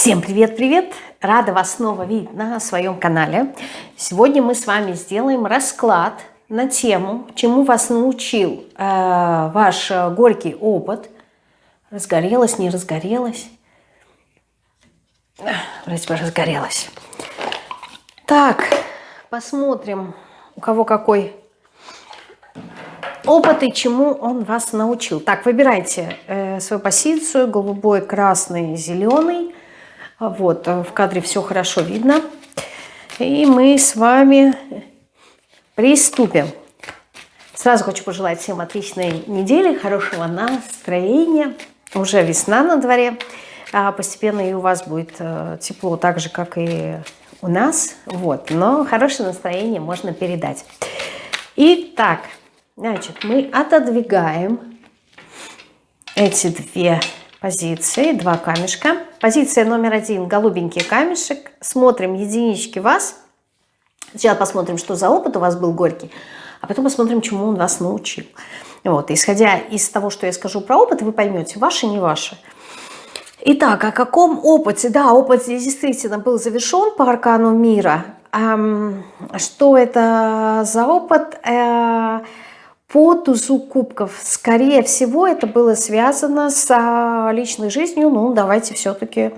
Всем привет-привет! Рада вас снова видеть на своем канале. Сегодня мы с вами сделаем расклад на тему, чему вас научил э, ваш горький опыт. Разгорелась, не разгорелась? Вроде бы разгорелась. Так, посмотрим, у кого какой опыт и чему он вас научил. Так, выбирайте э, свою позицию, голубой, красный, зеленый. Вот, э, в кадре все хорошо видно. И мы с вами приступим. Сразу хочу пожелать всем отличной недели, хорошего настроения. Уже весна на дворе. А постепенно и у вас будет э, тепло, так же, как и у нас. Вот. Но хорошее настроение можно передать. Итак, значит, мы отодвигаем эти две позиции, два камешка. Позиция номер один, голубенький камешек. Смотрим единички вас. Сейчас посмотрим, что за опыт у вас был горький, а потом посмотрим, чему он вас научил. Вот, исходя из того, что я скажу про опыт, вы поймете, ваши, не ваши. Итак, о каком опыте? Да, опыт действительно был завершен по аркану мира. Эм, что это за опыт? Э, по тузу кубков. Скорее всего, это было связано с а, личной жизнью. Ну, давайте все-таки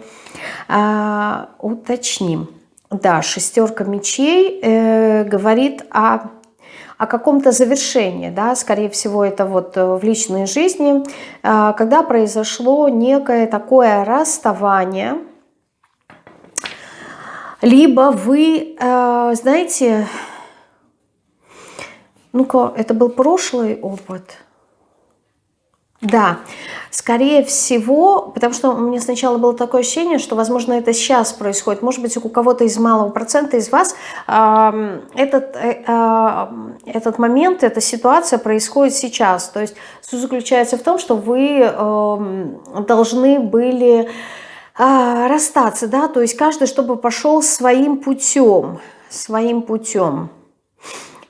а, уточним. Да, шестерка мечей э, говорит о, о каком-то завершении. Да? Скорее всего, это вот в личной жизни, э, когда произошло некое такое расставание. Либо вы, э, знаете, ну-ка, это был прошлый опыт. Да, скорее всего, потому что у меня сначала было такое ощущение, что, возможно, это сейчас происходит. Может быть, у кого-то из малого процента из вас э, этот, э, этот момент, эта ситуация происходит сейчас. То есть суть заключается в том, что вы э, должны были э, расстаться, да, то есть каждый, чтобы пошел своим путем, своим путем.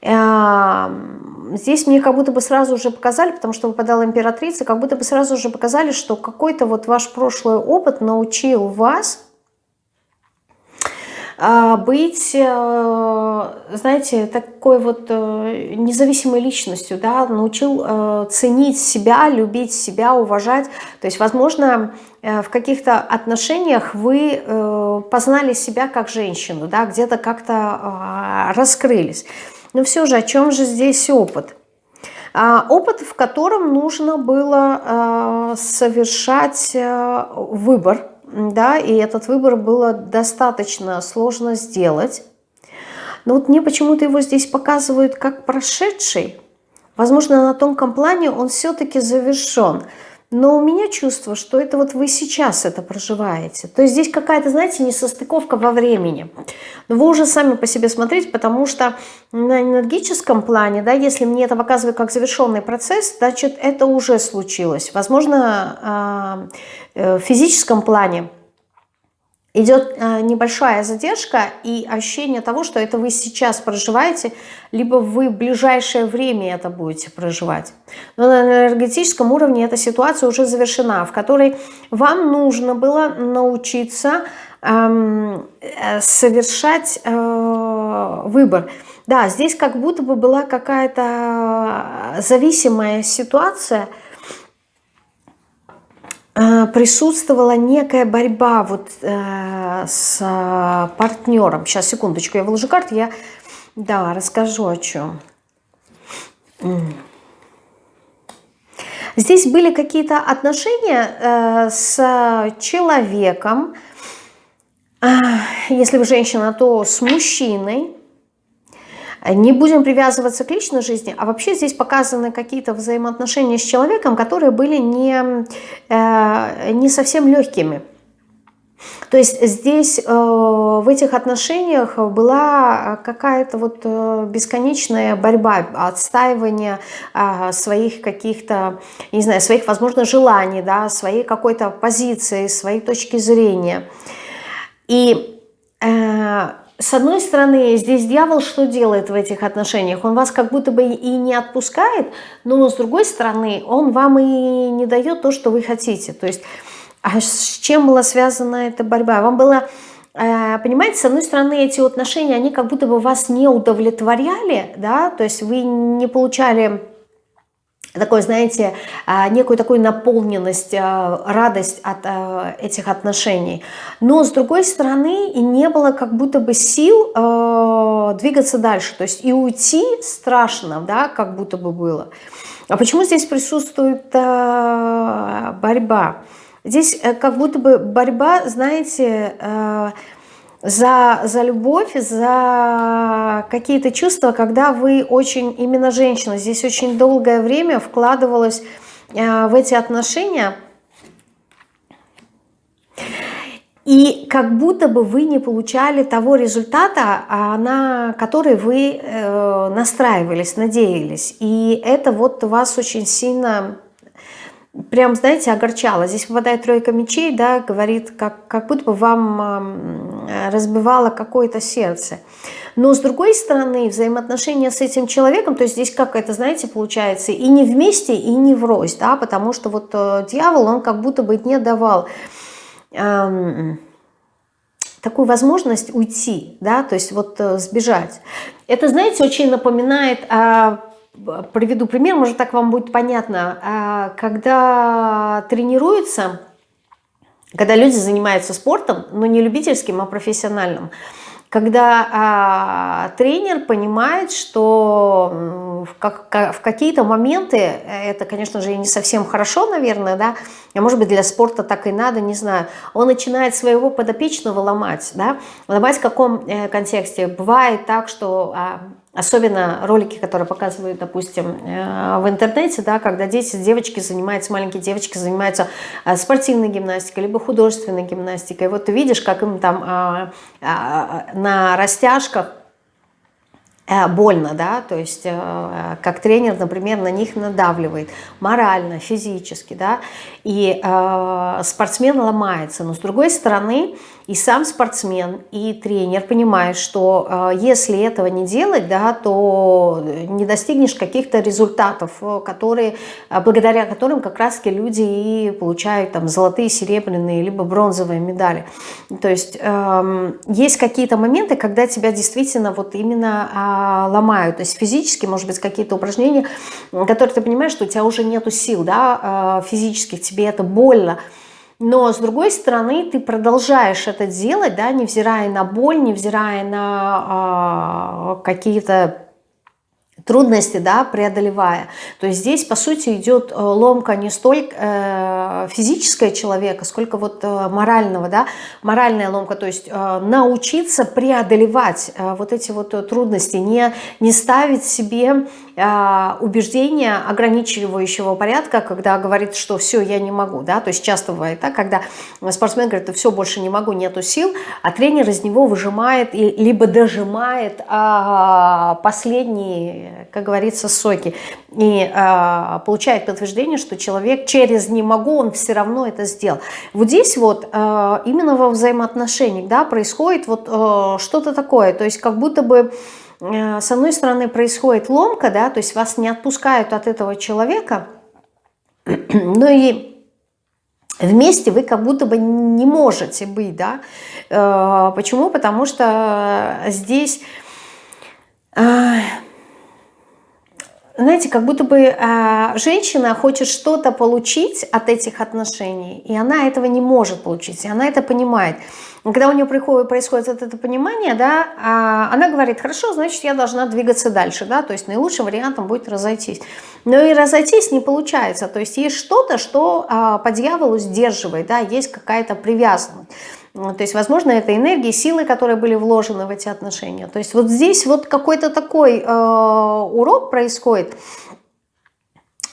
Здесь мне как будто бы сразу уже показали, потому что выпадала императрица, как будто бы сразу уже показали, что какой-то вот ваш прошлый опыт научил вас а, быть, э, знаете, такой вот э, независимой личностью, да, научил э, ценить себя, любить себя, уважать. То есть, возможно, в каких-то отношениях вы познали себя как женщину, да, где-то как-то а, раскрылись. Но все же, о чем же здесь опыт? А, опыт, в котором нужно было а, совершать а, выбор, да, и этот выбор было достаточно сложно сделать. Но вот мне почему-то его здесь показывают как прошедший. Возможно, на тонком плане он все-таки завершен. Но у меня чувство, что это вот вы сейчас это проживаете. То есть здесь какая-то, знаете, несостыковка во времени. Но вы уже сами по себе смотрите, потому что на энергическом плане, да, если мне это показывают как завершенный процесс, значит, это уже случилось. Возможно, а, э, в физическом плане идет э, небольшая задержка и ощущение того, что это вы сейчас проживаете, либо вы в ближайшее время это будете проживать. Но на энергетическом уровне эта ситуация уже завершена, в которой вам нужно было научиться эм, э, совершать э, выбор. Да, здесь как будто бы была какая-то зависимая ситуация – Э, присутствовала некая борьба вот э, с партнером. Сейчас, секундочку, я выложу карты, я да, расскажу о чем. Здесь были какие-то отношения э, с человеком, э, если вы женщина, то с мужчиной, не будем привязываться к личной жизни, а вообще здесь показаны какие-то взаимоотношения с человеком, которые были не, э, не совсем легкими. То есть здесь э, в этих отношениях была какая-то вот э, бесконечная борьба, отстаивание э, своих каких-то, не знаю, своих, возможно, желаний, да, своей какой-то позиции, своей точки зрения. И э, с одной стороны, здесь дьявол что делает в этих отношениях? Он вас как будто бы и не отпускает, но с другой стороны, он вам и не дает то, что вы хотите. То есть А с чем была связана эта борьба? Вам было, э, понимаете, с одной стороны, эти отношения, они как будто бы вас не удовлетворяли, да, то есть вы не получали такой, знаете, а, некую такую наполненность, а, радость от а, этих отношений. Но, с другой стороны, и не было как будто бы сил двигаться дальше. То есть и уйти страшно, да, как будто бы было. А почему здесь присутствует борьба? Здесь э, как будто бы борьба, знаете, за, за любовь, за какие-то чувства, когда вы очень, именно женщина, здесь очень долгое время вкладывалась э, в эти отношения, и как будто бы вы не получали того результата, а, на который вы э, настраивались, надеялись. И это вот вас очень сильно прям, знаете, огорчало. Здесь выпадает тройка мечей, да, говорит, как, как будто бы вам разбивало какое-то сердце. Но с другой стороны, взаимоотношения с этим человеком, то есть здесь как это, знаете, получается, и не вместе, и не врозь, да, потому что вот э, дьявол, он как будто бы не давал эм, такую возможность уйти, да, то есть вот э, сбежать. Это, знаете, очень напоминает... Э, приведу пример, может так вам будет понятно. А, когда тренируются, когда люди занимаются спортом, но не любительским, а профессиональным, когда а, тренер понимает, что в, как, в какие-то моменты, это, конечно же, не совсем хорошо, наверное, да, а может быть для спорта так и надо, не знаю, он начинает своего подопечного ломать, да, ломать в каком э, контексте? Бывает так, что а, Особенно ролики, которые показывают, допустим, э, в интернете, да, когда дети, девочки занимаются, маленькие девочки занимаются э, спортивной гимнастикой, либо художественной гимнастикой. Вот ты видишь, как им там а, а, на растяжках Э, больно, да, то есть как тренер, например, на них надавливает морально, физически, да, и э, спортсмен ломается, но с другой стороны и сам спортсмен, и тренер понимают, что э, если этого не делать, да, то не достигнешь каких-то результатов, э, которые, благодаря которым как раз-таки люди и получают там золотые, серебряные, либо бронзовые медали. То есть э, есть какие-то моменты, когда тебя действительно вот именно а, ломают. То есть физически, может быть, какие-то упражнения, которые ты понимаешь, что у тебя уже нету сил да, а, физических, тебе это больно. Но, с другой стороны, ты продолжаешь это делать, да, невзирая на боль, невзирая на э, какие-то трудности, да, преодолевая. То есть здесь, по сути, идет э, ломка не столько э, физического человека, сколько вот э, морального, да, моральная ломка, то есть научиться преодолевать вот эти вот трудности, не, не ставить себе убеждения ограничивающего порядка, когда говорит, что все, я не могу, да, то есть часто бывает так, когда спортсмен говорит, все, больше не могу, нету сил, а тренер из него выжимает, либо дожимает э, последние как говорится, соки. И э, получает подтверждение, что человек через «не могу», он все равно это сделал. Вот здесь вот э, именно во взаимоотношениях да, происходит вот э, что-то такое. То есть как будто бы э, с одной стороны происходит ломка, да, то есть вас не отпускают от этого человека, но и вместе вы как будто бы не можете быть, да. Э, почему? Потому что здесь... Э, знаете, как будто бы э, женщина хочет что-то получить от этих отношений, и она этого не может получить, и она это понимает. Когда у нее приходит, происходит это понимание, да, э, она говорит, хорошо, значит, я должна двигаться дальше, да, то есть наилучшим вариантом будет разойтись. Но и разойтись не получается, то есть есть что-то, что э, по дьяволу сдерживает, да, есть какая-то привязанность. То есть, возможно, это энергии, силы, которые были вложены в эти отношения. То есть вот здесь вот какой-то такой э, урок происходит,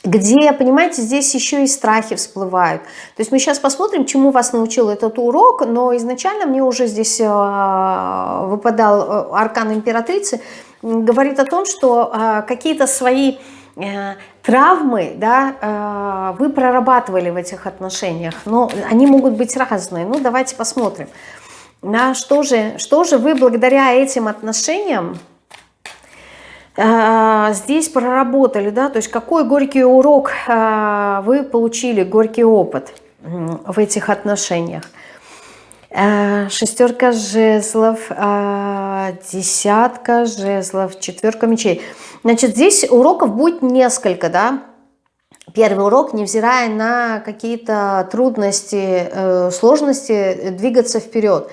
где, понимаете, здесь еще и страхи всплывают. То есть мы сейчас посмотрим, чему вас научил этот урок, но изначально мне уже здесь э, выпадал э, аркан императрицы, говорит о том, что э, какие-то свои травмы, да, э, вы прорабатывали в этих отношениях, но они могут быть разные. Ну, давайте посмотрим. Да, что, же, что же вы благодаря этим отношениям э, здесь проработали, да, то есть какой горький урок вы получили, горький опыт – в этих отношениях. Э, шестерка жезлов, э, десятка жезлов, четверка мечей. Значит, здесь уроков будет несколько, да. Первый урок, невзирая на какие-то трудности, э, сложности, двигаться вперед.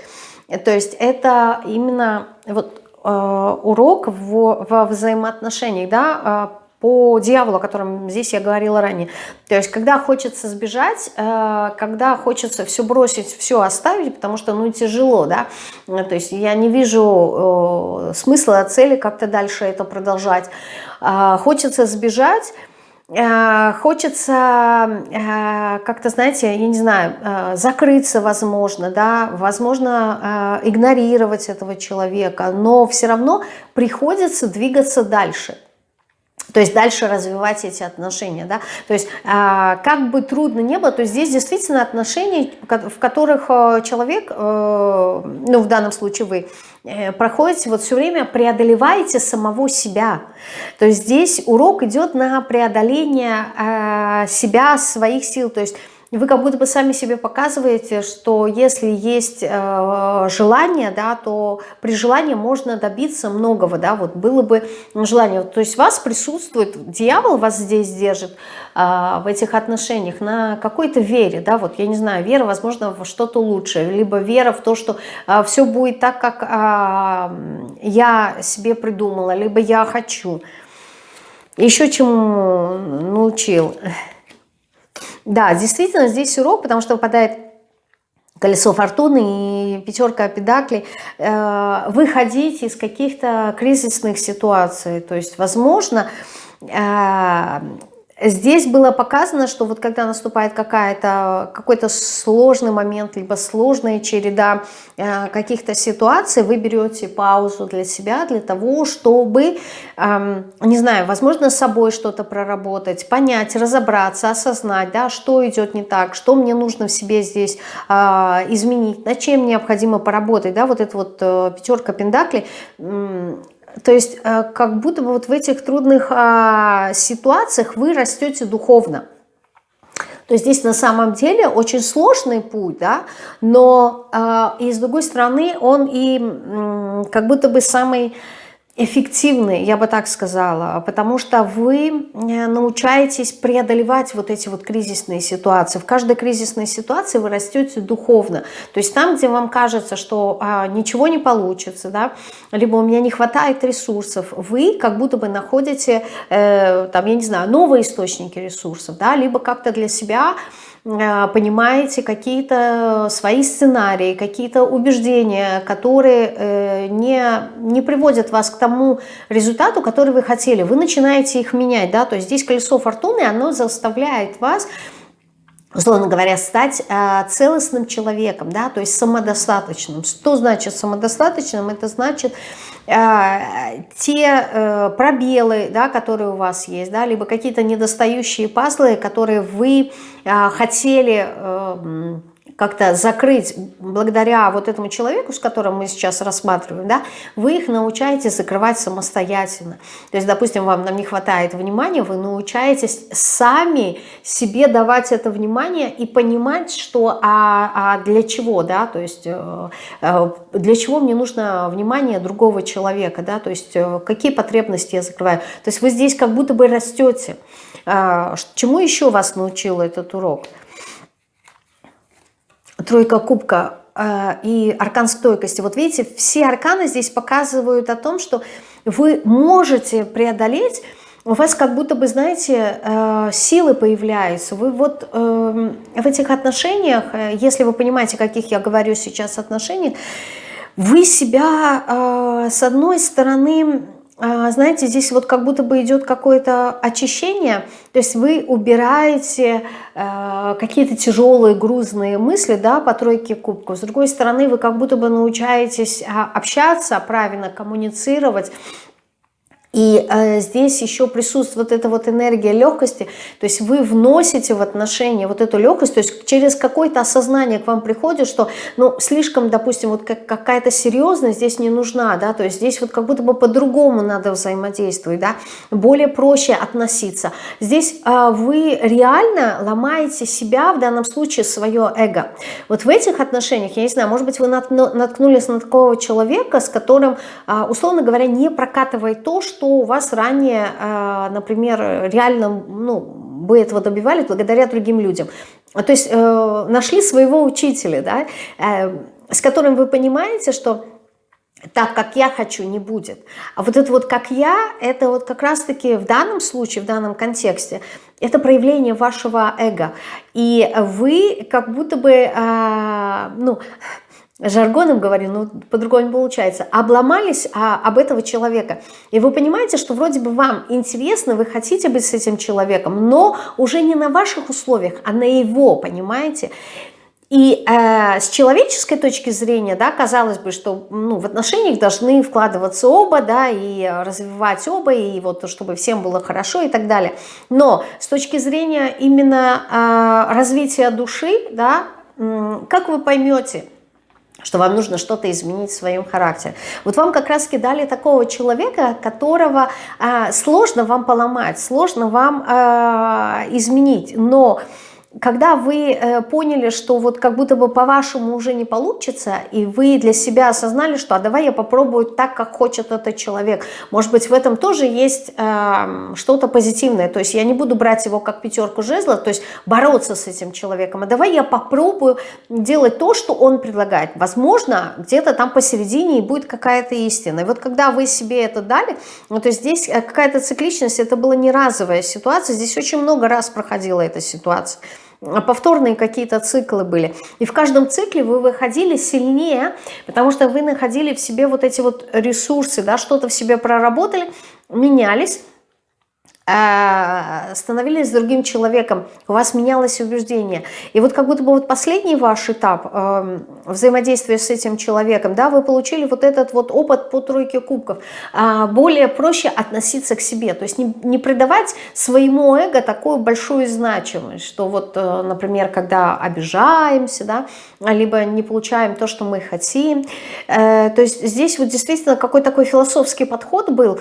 То есть это именно вот урок в, во взаимоотношениях, да, по дьяволу, о котором здесь я говорила ранее. То есть, когда хочется сбежать, э, когда хочется все бросить, все оставить, потому что, ну, тяжело, да, то есть я не вижу э, смысла, цели как-то дальше это продолжать. Хочется сбежать, э, хочется как-то, знаете, я не знаю, закрыться, возможно, да, возможно, игнорировать этого человека, но все равно приходится двигаться дальше. То есть дальше развивать эти отношения, да. То есть а, как бы трудно не было, то здесь действительно отношения, в которых э, человек, э, ну в данном случае вы, э, проходите вот все время, преодолеваете самого себя. То есть здесь урок идет на преодоление себя, своих сил, то есть вы как будто бы сами себе показываете, что если есть э, желание, да, то при желании можно добиться многого, да, вот было бы желание. То есть вас присутствует, дьявол вас здесь держит э, в этих отношениях на какой-то вере, да, вот я не знаю, вера, возможно, во что-то лучшее, либо вера в то, что э, все будет так, как э, я себе придумала, либо я хочу. Еще чему научил – да, действительно, здесь урок, потому что выпадает колесо фортуны и пятерка педаклей, э, выходить из каких-то кризисных ситуаций. То есть, возможно, э, Здесь было показано, что вот когда наступает какой-то сложный момент, либо сложная череда э, каких-то ситуаций, вы берете паузу для себя, для того, чтобы, э, не знаю, возможно, с собой что-то проработать, понять, разобраться, осознать, да, что идет не так, что мне нужно в себе здесь э, изменить, над чем необходимо поработать. Да, вот эта вот э, пятерка пендаклей, то есть э, как будто бы вот в этих трудных а, ситуациях вы растете духовно. То есть здесь на самом деле очень сложный путь, да, но э, и с другой стороны он и как будто бы самый эффективны, я бы так сказала, потому что вы э, научаетесь преодолевать вот эти вот кризисные ситуации. В каждой кризисной ситуации вы растете духовно. То есть там, где вам кажется, что а, ничего не получится, да, либо у меня не хватает ресурсов, вы как будто бы находите, э, там, я не знаю, новые источники ресурсов, да, либо как-то для себя понимаете какие-то свои сценарии, какие-то убеждения, которые э, не, не приводят вас к тому результату, который вы хотели. Вы начинаете их менять, да, то есть здесь колесо фортуны, оно заставляет вас условно говоря, стать э, целостным человеком, да, то есть самодостаточным. Что значит самодостаточным? Это значит э, те э, пробелы, да, которые у вас есть, да, либо какие-то недостающие пазлы, которые вы э, хотели... Э, как-то закрыть благодаря вот этому человеку, с которым мы сейчас рассматриваем, да, вы их научаетесь закрывать самостоятельно. То есть, допустим, вам нам не хватает внимания, вы научаетесь сами себе давать это внимание и понимать, что а, а для чего, да, то есть э, э, для чего мне нужно внимание другого человека, да, то есть э, какие потребности я закрываю. То есть вы здесь как будто бы растете. А, чему еще вас научил этот урок? Тройка кубка э, и аркан стойкости. Вот видите, все арканы здесь показывают о том, что вы можете преодолеть, у вас как будто бы, знаете, э, силы появляются. Вы вот э, в этих отношениях, если вы понимаете, каких я говорю сейчас отношениях, вы себя с одной стороны знаете, здесь вот как будто бы идет какое-то очищение, то есть вы убираете э, какие-то тяжелые, грузные мысли да, по тройке кубков. С другой стороны, вы как будто бы научаетесь а, общаться, правильно коммуницировать, И э, здесь еще присутствует вот эта вот энергия легкости, то есть вы вносите в отношения вот эту легкость, то есть через какое-то осознание к вам приходит, что, ну, слишком, допустим, вот как, какая-то серьезность здесь не нужна, да, то есть здесь вот как будто бы по-другому надо взаимодействовать, да, более проще относиться. Здесь э, вы реально ломаете себя, в данном случае свое эго. Вот в этих отношениях, я не знаю, может быть, вы наткнулись на такого человека, с которым, э, условно говоря, не прокатывает то, что что у вас ранее, а, например, реально ну, вы этого добивались благодаря другим людям. То есть э, нашли своего учителя, да, э, с которым вы понимаете, что так, как я хочу, не будет. А вот это вот как я, это вот как раз-таки в данном случае, в данном контексте, это проявление вашего эго. И вы как будто бы, э, ну, жаргоном говорю, но по-другому не получается, обломались а, об этого человека. И вы понимаете, что вроде бы вам интересно, вы хотите быть с этим человеком, но уже не на ваших условиях, а на его, понимаете? И э, с человеческой точки зрения, да, казалось бы, что ну, в отношениях должны вкладываться оба, да, и развивать оба, и вот чтобы всем было хорошо и так далее. Но с точки зрения именно э, развития души, да, э, как вы поймете, что вам нужно что-то изменить в своем характере. Вот вам как раз кидали такого человека, которого э, сложно вам поломать, сложно вам э, изменить, но когда вы э, поняли, что вот как будто бы по-вашему уже не получится, и вы для себя осознали, что а давай я попробую так, как хочет этот человек. Может быть, в этом тоже есть э, что-то позитивное. То есть я не буду брать его как пятерку жезлов, то есть бороться с этим человеком, а давай я попробую делать то, что он предлагает. Возможно, где-то там посередине и будет какая-то истина. И вот когда вы себе это дали, ну, то есть здесь э, какая-то цикличность, это была не разовая ситуация, здесь очень много раз проходила эта ситуация повторные какие-то циклы были. И в каждом цикле вы выходили сильнее, потому что вы находили в себе вот эти вот ресурсы, да, что-то в себе проработали, менялись, Э, становились другим человеком, у вас менялось убеждение. И вот как будто бы вот последний ваш этап э, взаимодействия с этим человеком, да, вы получили вот этот вот опыт по тройке кубков, э, более проще относиться к себе, то есть не, не придавать своему эго такую большую значимость, что вот, э, например, когда обижаемся, да, либо не получаем то, что мы хотим, э, то есть здесь вот действительно какой такой философский подход был,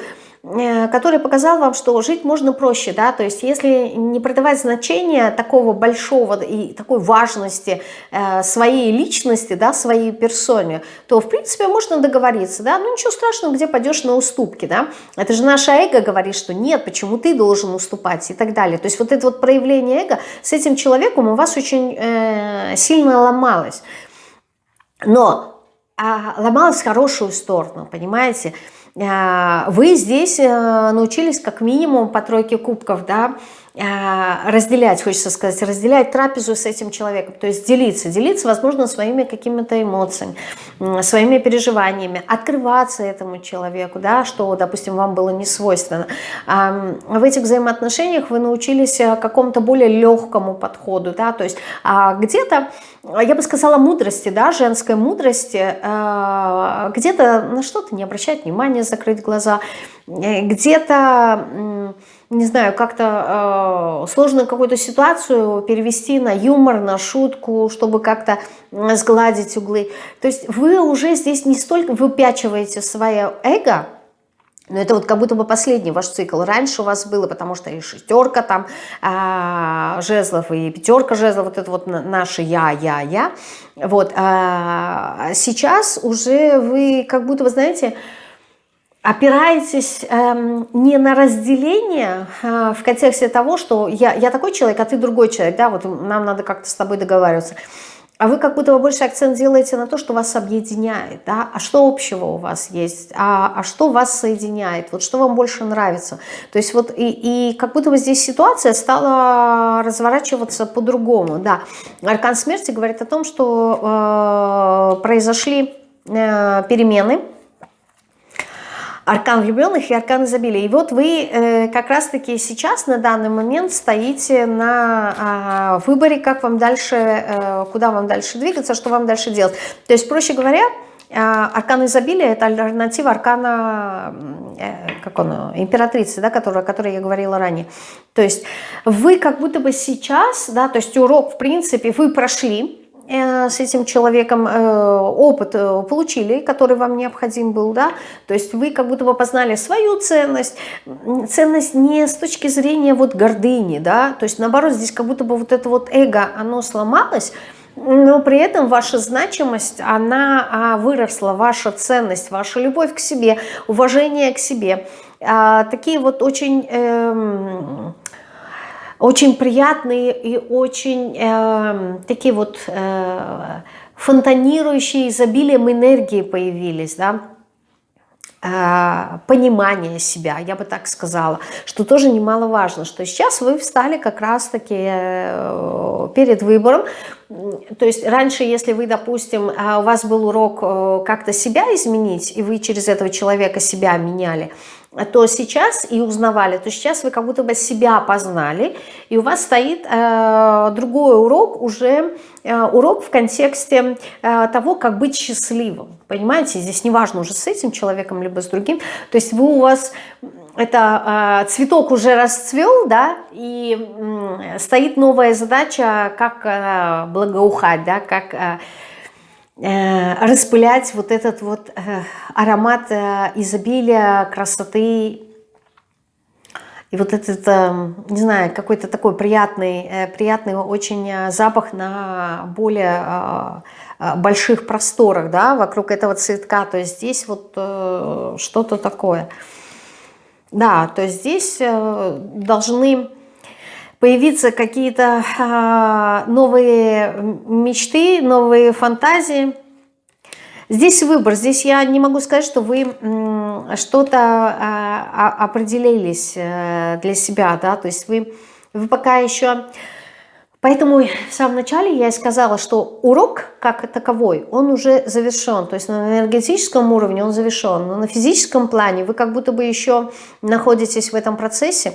который показал вам, что жить можно проще, да, то есть если не придавать значения такого большого и такой важности э, своей личности, да, своей персоне, то в принципе можно договориться, да, ну ничего страшного, где пойдешь на уступки, да, это же наше эго говорит, что нет, почему ты должен уступать? и так далее, то есть вот это вот проявление эго с этим человеком у вас очень э, сильно ломалось, но а, ломалось в хорошую сторону, понимаете, а, вы здесь э, научились как минимум по тройке кубков, да, а, разделять, хочется сказать, разделять трапезу с этим человеком, то есть делиться, делиться, возможно, своими какими-то эмоциями, своими переживаниями, открываться этому человеку, да, что, допустим, вам было не свойственно. В этих взаимоотношениях вы научились э, какому-то более легкому подходу, да, то есть а, где-то, я бы сказала, мудрости, да, женской мудрости, э, где-то на что-то не обращать внимания, закрыть глаза, э, где-то не знаю, как-то э, сложно какую-то ситуацию перевести на юмор, на шутку, чтобы как-то сгладить углы. То есть вы уже здесь не столько выпячиваете свое эго, но это вот как будто бы последний ваш цикл. Раньше у вас было, потому что и шестерка там а, жезлов, и пятерка жезлов, вот это вот наше я, я, я. Вот. А сейчас уже вы как будто, вы знаете, опираетесь эм, не на разделение э, в контексте того, что я, я такой человек, а ты другой человек, да, вот нам надо как-то с тобой договариваться. А вы как будто бы больше акцент делаете на то, что вас объединяет, да, а что общего у вас есть, а, а что вас соединяет, вот что вам больше нравится. То есть вот и, и как будто бы здесь ситуация стала разворачиваться по-другому, да. Аркан смерти говорит о том, что э, произошли э, перемены, аркан влюбленных и аркан изобилия. И вот вы э, как раз-таки сейчас на данный момент стоите на э, выборе, как вам дальше, э, куда вам дальше двигаться, что вам дальше делать. То есть, проще говоря, аркан изобилия – это альтернатива аркана, как он, императрицы, да, которая, о которой я говорила ранее. То есть вы как будто бы сейчас, да, то есть урок, в принципе, вы прошли, Э, с этим человеком э, опыт э, получили, который вам необходим был, да, то есть вы как будто бы познали свою ценность, ценность не с точки зрения вот гордыни, да, то есть наоборот здесь как будто бы вот это вот эго, оно сломалось, но при этом ваша значимость, она а, выросла, ваша ценность, ваша любовь к себе, уважение к себе, а, такие вот очень... Очень приятные и очень э, такие вот э, фонтанирующие изобилием энергии появились, да, э, понимание себя, я бы так сказала, что тоже немаловажно, что сейчас вы встали как раз-таки э, перед выбором, то есть раньше, если вы, допустим, э, у вас был урок э, как-то себя изменить, и вы через этого человека себя меняли, то сейчас и узнавали, то сейчас вы как будто бы себя познали, и у вас стоит э, другой урок, уже э, урок в контексте э, того, как быть счастливым. Понимаете, здесь неважно уже с этим человеком, либо с другим. То есть вы у вас, это э, цветок уже расцвел, да, и э, стоит новая задача, как э, благоухать, да, как... Э, распылять вот этот вот э, аромат э, изобилия, красоты. И вот этот, не знаю, какой-то такой приятный, приятный очень запах на более больших просторах, да, вокруг этого цветка. То есть здесь вот что-то такое. Да, то есть здесь должны появиться какие-то а, новые мечты, новые фантазии. Здесь выбор, здесь я не могу сказать, что вы что-то а, определились э, для себя, да, то есть вы, вы пока еще... Поэтому в самом начале я и сказала, что урок как таковой, он уже завершен. То есть на энергетическом уровне он завершен, но на физическом плане вы как будто бы еще находитесь в этом процессе.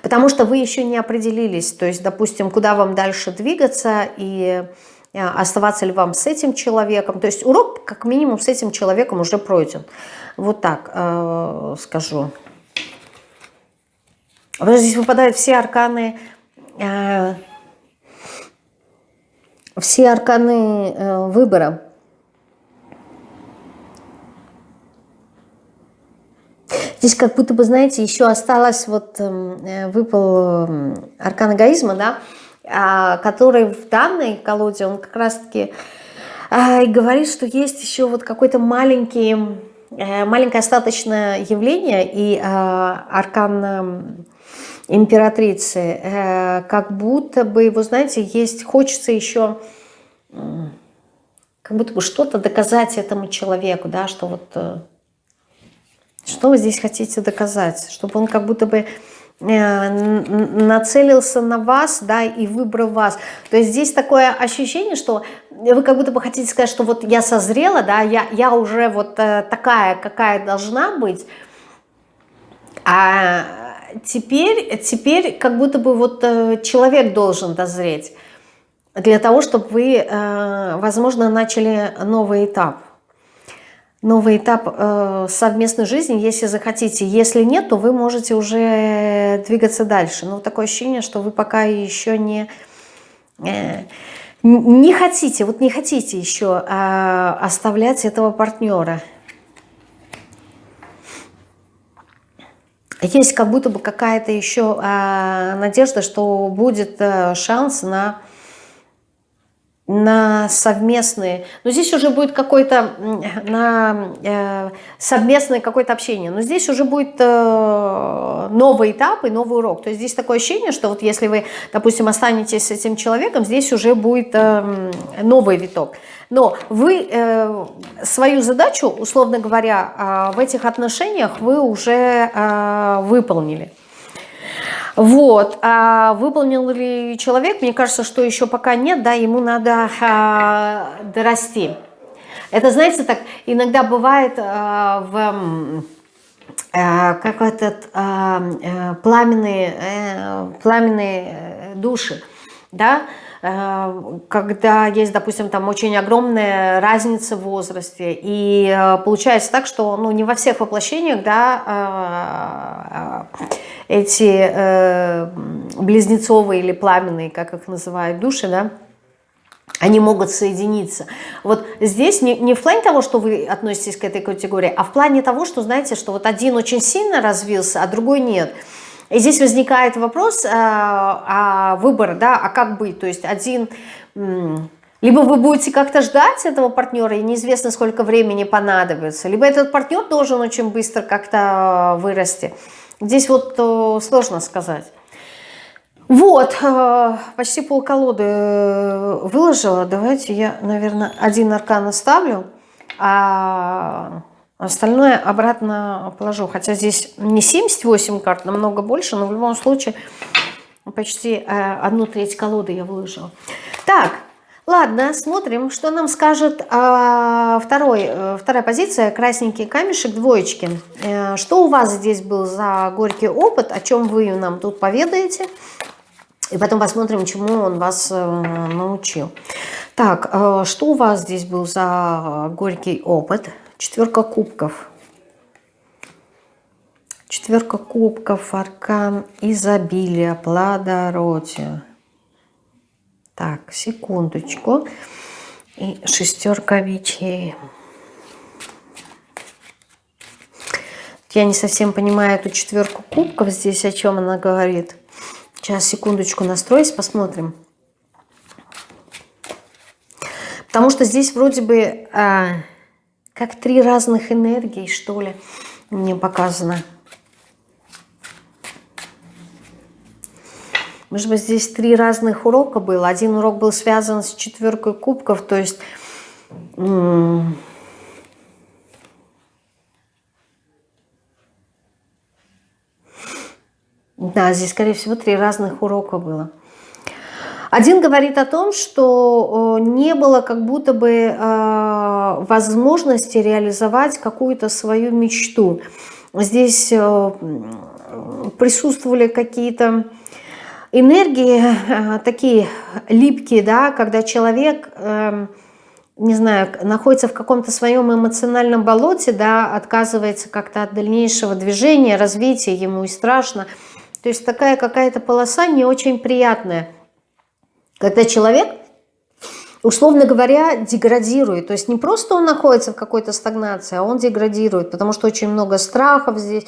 Потому что вы еще не определились, то есть, допустим, куда вам дальше двигаться и э, оставаться ли вам с этим человеком. То есть урок, как минимум, с этим человеком уже пройден. Вот так э, скажу. Здесь выпадают все арканы, э, все арканы э, выбора. Здесь как будто бы, знаете, еще осталось, вот эм, э, выпал эм, аркан эгоизма, да, а, который в данной колоде, он как раз-таки а, говорит, что есть еще вот какой-то маленький, э, маленькое остаточное явление, и а, аркан эм, императрицы, э, как будто бы, вы знаете, есть, хочется еще как будто бы что-то доказать этому человеку, да, что вот что вы здесь хотите доказать? Чтобы он как будто бы э, нацелился на вас, да, и выбрал вас. То есть здесь такое ощущение, что вы как будто бы хотите сказать, что вот я созрела, да, я, я уже вот э, такая, какая должна быть, а теперь, теперь как будто бы вот э, человек должен дозреть для того, чтобы вы, возможно, начали новый этап новый этап э, совместной жизни, если захотите. Если нет, то вы можете уже двигаться дальше. Но такое ощущение, что вы пока еще не, э, не хотите, вот не хотите еще э, оставлять этого партнера. Есть как будто бы какая-то еще э, надежда, что будет э, шанс на на совместные, но здесь уже будет какое-то на э, совместное какое-то общение, но здесь уже будет э, новый этап и новый урок. То есть здесь такое ощущение, что вот если вы, допустим, останетесь с этим человеком, здесь уже будет э, новый виток. Но вы э, свою задачу, условно говоря, э, в этих отношениях вы уже э, выполнили. Вот. А выполнил ли человек? Мне кажется, что еще пока нет, да, ему надо а, дорасти. Это, знаете, так иногда бывает а, в а, как этот а, а, пламенные, а, пламенные души, да, когда есть, допустим, там очень огромная разница в возрасте, и получается так, что ну, не во всех воплощениях, да, эти близнецовые или пламенные, как их называют, души, да, они могут соединиться. Вот здесь не, не в плане того, что вы относитесь к этой категории, а в плане того, что, знаете, что вот один очень сильно развился, а другой нет. И здесь возникает вопрос а, а выбора, да, а как быть? То есть один... Либо вы будете как-то ждать этого партнера, и неизвестно, сколько времени понадобится, либо этот партнер должен очень быстро как-то вырасти. Здесь вот сложно сказать. Вот, э, почти полколоды э, выложила. Давайте я, наверное, один аркан оставлю, а остальное обратно положу. Хотя здесь не 78 карт, намного больше, но в любом случае почти э, одну треть колоды я выложила. Так, ладно, смотрим, что нам скажет а, второй, вторая позиция, красненький камешек, двоечки. Что у вас здесь был за горький опыт, о чем вы нам тут поведаете? И потом посмотрим, чему он вас э, научил. Так, э, что у вас здесь был за горький опыт? Четверка кубков. Четверка кубков, аркан изобилия, плодородия. Так, секундочку. И шестерка мечей. Я не совсем понимаю эту четверку кубков здесь, о чем она говорит. Сейчас, секундочку, настроюсь, посмотрим. Потому что здесь вроде бы а, как три разных энергии, что ли, мне показано. Может быть, здесь три разных урока было. Один урок был связан с четверкой кубков, то есть... Да, здесь, скорее всего, три разных урока было. Один говорит о том, что не было как будто бы э, возможности реализовать какую-то свою мечту. Здесь э, присутствовали какие-то энергии э, такие липкие, да, когда человек, не знаю, находится в каком-то своем эмоциональном болоте, да, отказывается как-то от дальнейшего движения, развития, ему и страшно – то есть такая какая-то полоса не очень приятная. Когда человек, условно говоря, деградирует. То есть не просто он находится в какой-то стагнации, а он деградирует, потому что очень много страхов здесь,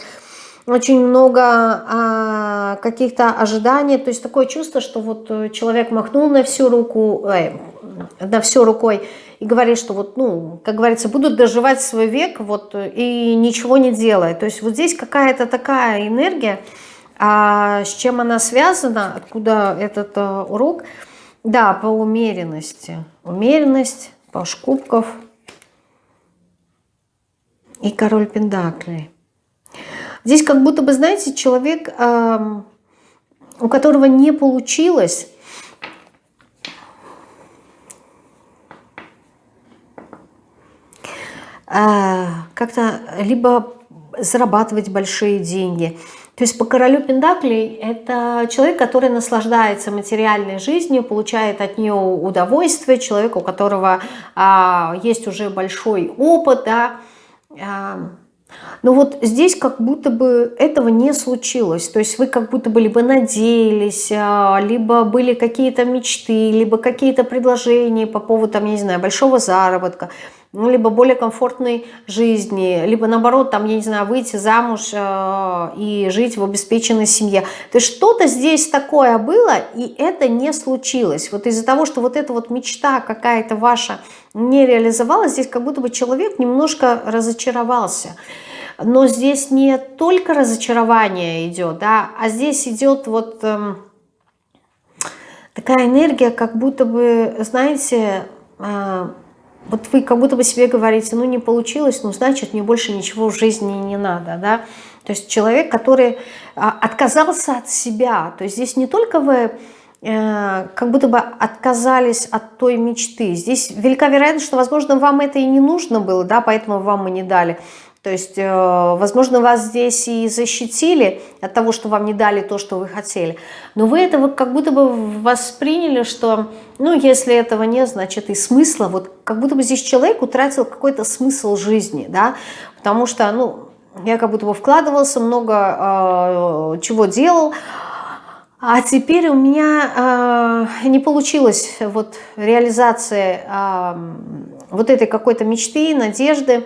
очень много а, каких-то ожиданий. То есть такое чувство, что вот человек махнул на всю руку, э, на всю рукой и говорит, что вот, ну, как говорится, будут доживать свой век вот и ничего не делая. То есть вот здесь какая-то такая энергия, а с чем она связана, откуда этот uh, урок? Да, по умеренности. Умеренность, паш кубков и король пендаклей. Здесь как будто бы, знаете, человек, у которого не получилось э, как-то либо зарабатывать большие деньги, то есть по королю Пендаклей это человек, который наслаждается материальной жизнью, получает от нее удовольствие, человек, у которого а, есть уже большой опыт, да, а, но вот здесь как будто бы этого не случилось. То есть вы как будто бы либо надеялись, а, либо были какие-то мечты, либо какие-то предложения по поводу, там, я не знаю, большого заработка ну, либо более комфортной жизни, либо наоборот, там, я не знаю, выйти замуж э, и жить в обеспеченной семье. То есть что-то здесь такое было, и это не случилось. Вот из-за того, что вот эта вот мечта какая-то ваша не реализовалась, здесь как будто бы человек немножко разочаровался. Но здесь не только разочарование идет, да, а здесь идет вот э, такая энергия, как будто бы, знаете, э, вот вы как будто бы себе говорите, ну не получилось, ну значит мне больше ничего в жизни не надо, да. То есть человек, который а, отказался от себя, то есть здесь не только вы э, как будто бы отказались от той мечты. Здесь велика вероятность, что, возможно, вам это и не нужно было, да, поэтому вам и не дали. То есть, э, возможно, вас здесь и защитили от того, что вам не дали то, что вы хотели. Но вы это как будто бы восприняли, что, ну, если этого нет, значит и смысла. Вот как будто бы здесь человек утратил какой-то смысл жизни, да, потому что, ну, я как будто бы вкладывался, много э, чего делал, а теперь у меня э, не получилось вот реализация э, вот этой какой-то мечты, надежды,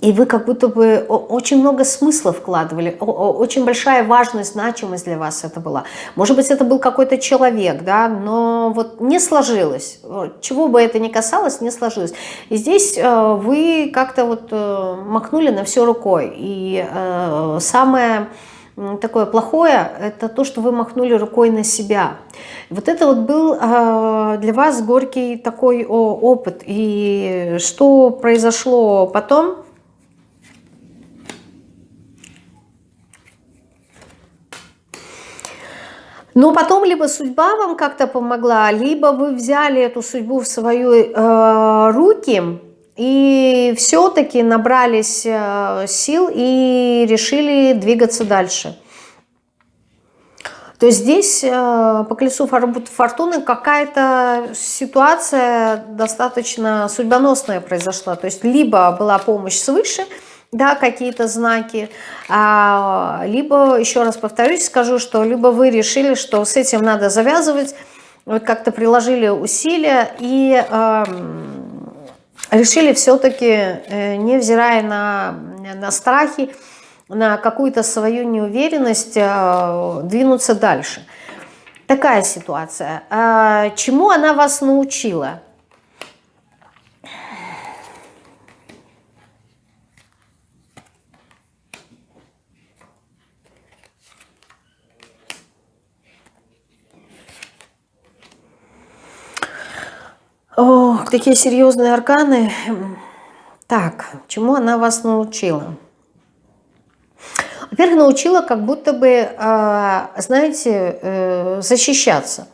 и вы как будто бы очень много смысла вкладывали, очень большая важность, значимость для вас это была. Может быть, это был какой-то человек, да, но вот не сложилось. Чего бы это ни касалось, не сложилось. И здесь э, вы как-то вот э, махнули на все рукой. И э, самое такое плохое, это то, что вы махнули рукой на себя. Вот это вот был для вас горький такой опыт. И что произошло потом, Но потом либо судьба вам как-то помогла, либо вы взяли эту судьбу в свои э, руки и все-таки набрались э, сил и решили двигаться дальше. То есть здесь э, по колесу фортуны какая-то ситуация достаточно судьбоносная произошла. То есть либо была помощь свыше, да, какие-то знаки, а, либо, еще раз повторюсь, скажу, что либо вы решили, что с этим надо завязывать, вот как-то приложили усилия и э, решили все-таки, э, невзирая на, на страхи, на какую-то свою неуверенность, э, двинуться дальше. Такая ситуация. А чему она вас научила? Ох, такие серьезные арканы. Так, чему она вас научила? Во-первых, научила как будто бы, а, знаете, э, защищаться.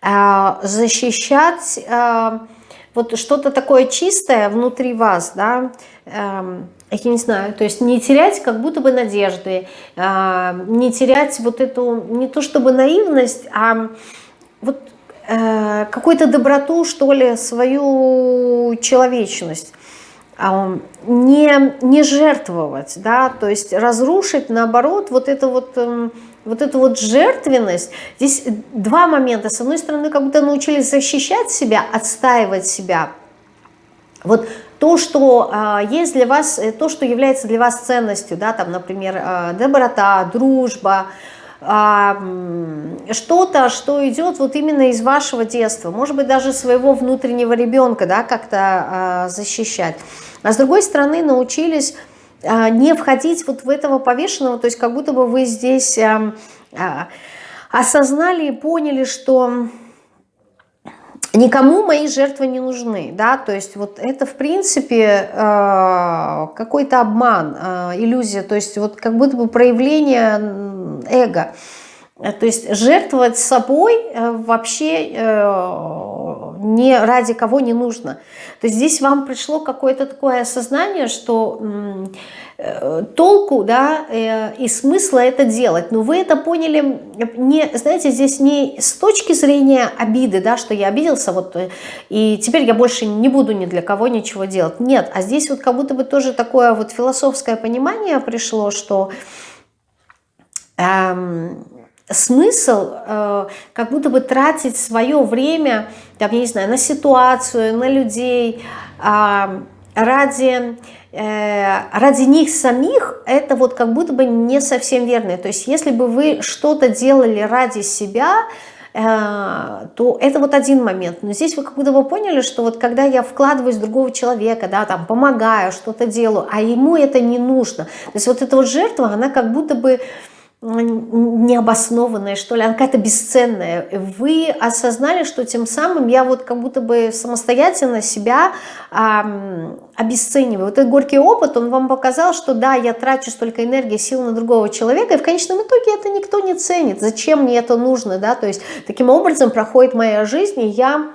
А, защищать а, вот что-то такое чистое внутри вас, да, эм, я не знаю, то есть не терять как будто бы надежды, не терять вот эту, не то чтобы наивность, а вот Э, какую-то доброту, что ли, свою человечность. А, не, не жертвовать, да, то есть разрушить, наоборот, вот это вот, эм, вот эту вот жертвенность. Здесь два момента. С одной стороны, как будто научились защищать себя, отстаивать себя. Вот то, что э, есть для вас, э, то, что является для вас ценностью, да, там, например, э, доброта, дружба, а, что-то, что идет вот именно из вашего детства, может быть, даже своего внутреннего ребенка, да, как-то а, защищать. А с другой стороны, научились а, не входить вот в этого повешенного, то есть как будто бы вы здесь осознали и поняли, что никому мои жертвы не нужны, да, то есть вот это в принципе какой-то обман, иллюзия, то есть вот как будто бы проявление эго, то есть жертвовать собой э, вообще не ради кого не нужно. То есть здесь вам пришло какое-то такое осознание, что Э, толку да, э, и смысла это делать. Но вы это поняли, не, знаете, здесь не с точки зрения обиды, да, что я обиделся, вот, э, и теперь я больше не буду ни для кого ничего делать. Нет, а здесь вот как будто бы тоже такое вот философское понимание пришло, что смысл э, как будто бы тратить свое время, там, я не знаю, на ситуацию, на людей, э, ради Э, ради них самих это вот как будто бы не совсем верно. То есть если бы вы что-то делали ради себя, э, то это вот один момент. Но здесь вы как будто бы поняли, что вот когда я вкладываюсь в другого человека, да, там помогаю, что-то делаю, а ему это не нужно. То есть вот эта вот жертва, она как будто бы необоснованная, что ли, она какая-то бесценная. Вы осознали, что тем самым я вот как будто бы самостоятельно себя эм, обесцениваю. Вот этот горький опыт, он вам показал, что да, я трачу столько энергии, сил на другого человека, и в конечном итоге это никто не ценит. Зачем мне это нужно, да? То есть таким образом проходит моя жизнь, и я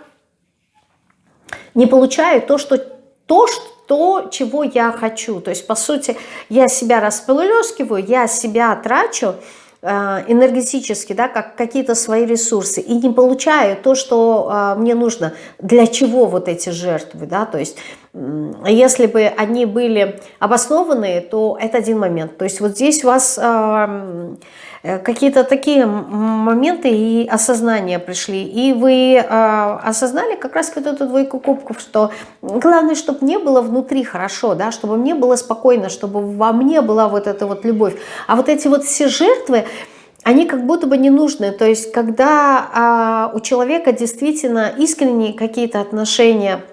не получаю то, что то, что то, чего я хочу. То есть, по сути, я себя расплескиваю, я себя трачу э, энергетически, да, как какие-то свои ресурсы, и не получаю то, что э, мне нужно. Для чего вот эти жертвы, да, то есть, если бы они были обоснованные, то это один момент. То есть, вот здесь у вас... Э, какие-то такие моменты и осознания пришли. И вы э, осознали как раз вот эту двойку кубков, что главное, чтобы мне было внутри хорошо, да, чтобы мне было спокойно, чтобы во мне была вот эта вот любовь. А вот эти вот все жертвы, они как будто бы не нужны. То есть, когда а, у человека действительно искренние какие-то отношения –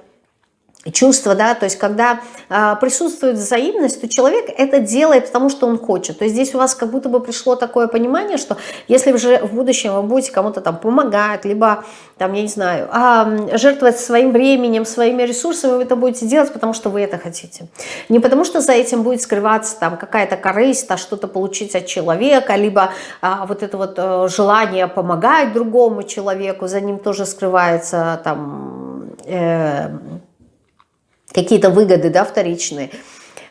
чувство, да, то есть когда э, присутствует взаимность, то человек это делает, потому что он хочет. То есть здесь у вас как будто бы пришло такое понимание, что если уже в будущем вы будете кому-то там помогать, либо там, я не знаю, э, жертвовать своим временем, своими ресурсами, вы это будете делать, потому что вы это хотите. Не потому что за этим будет скрываться там какая-то корысть, а что-то получить от человека, либо э, вот это вот э, желание помогать другому человеку, за ним тоже скрывается там... Э, какие-то выгоды, да, вторичные,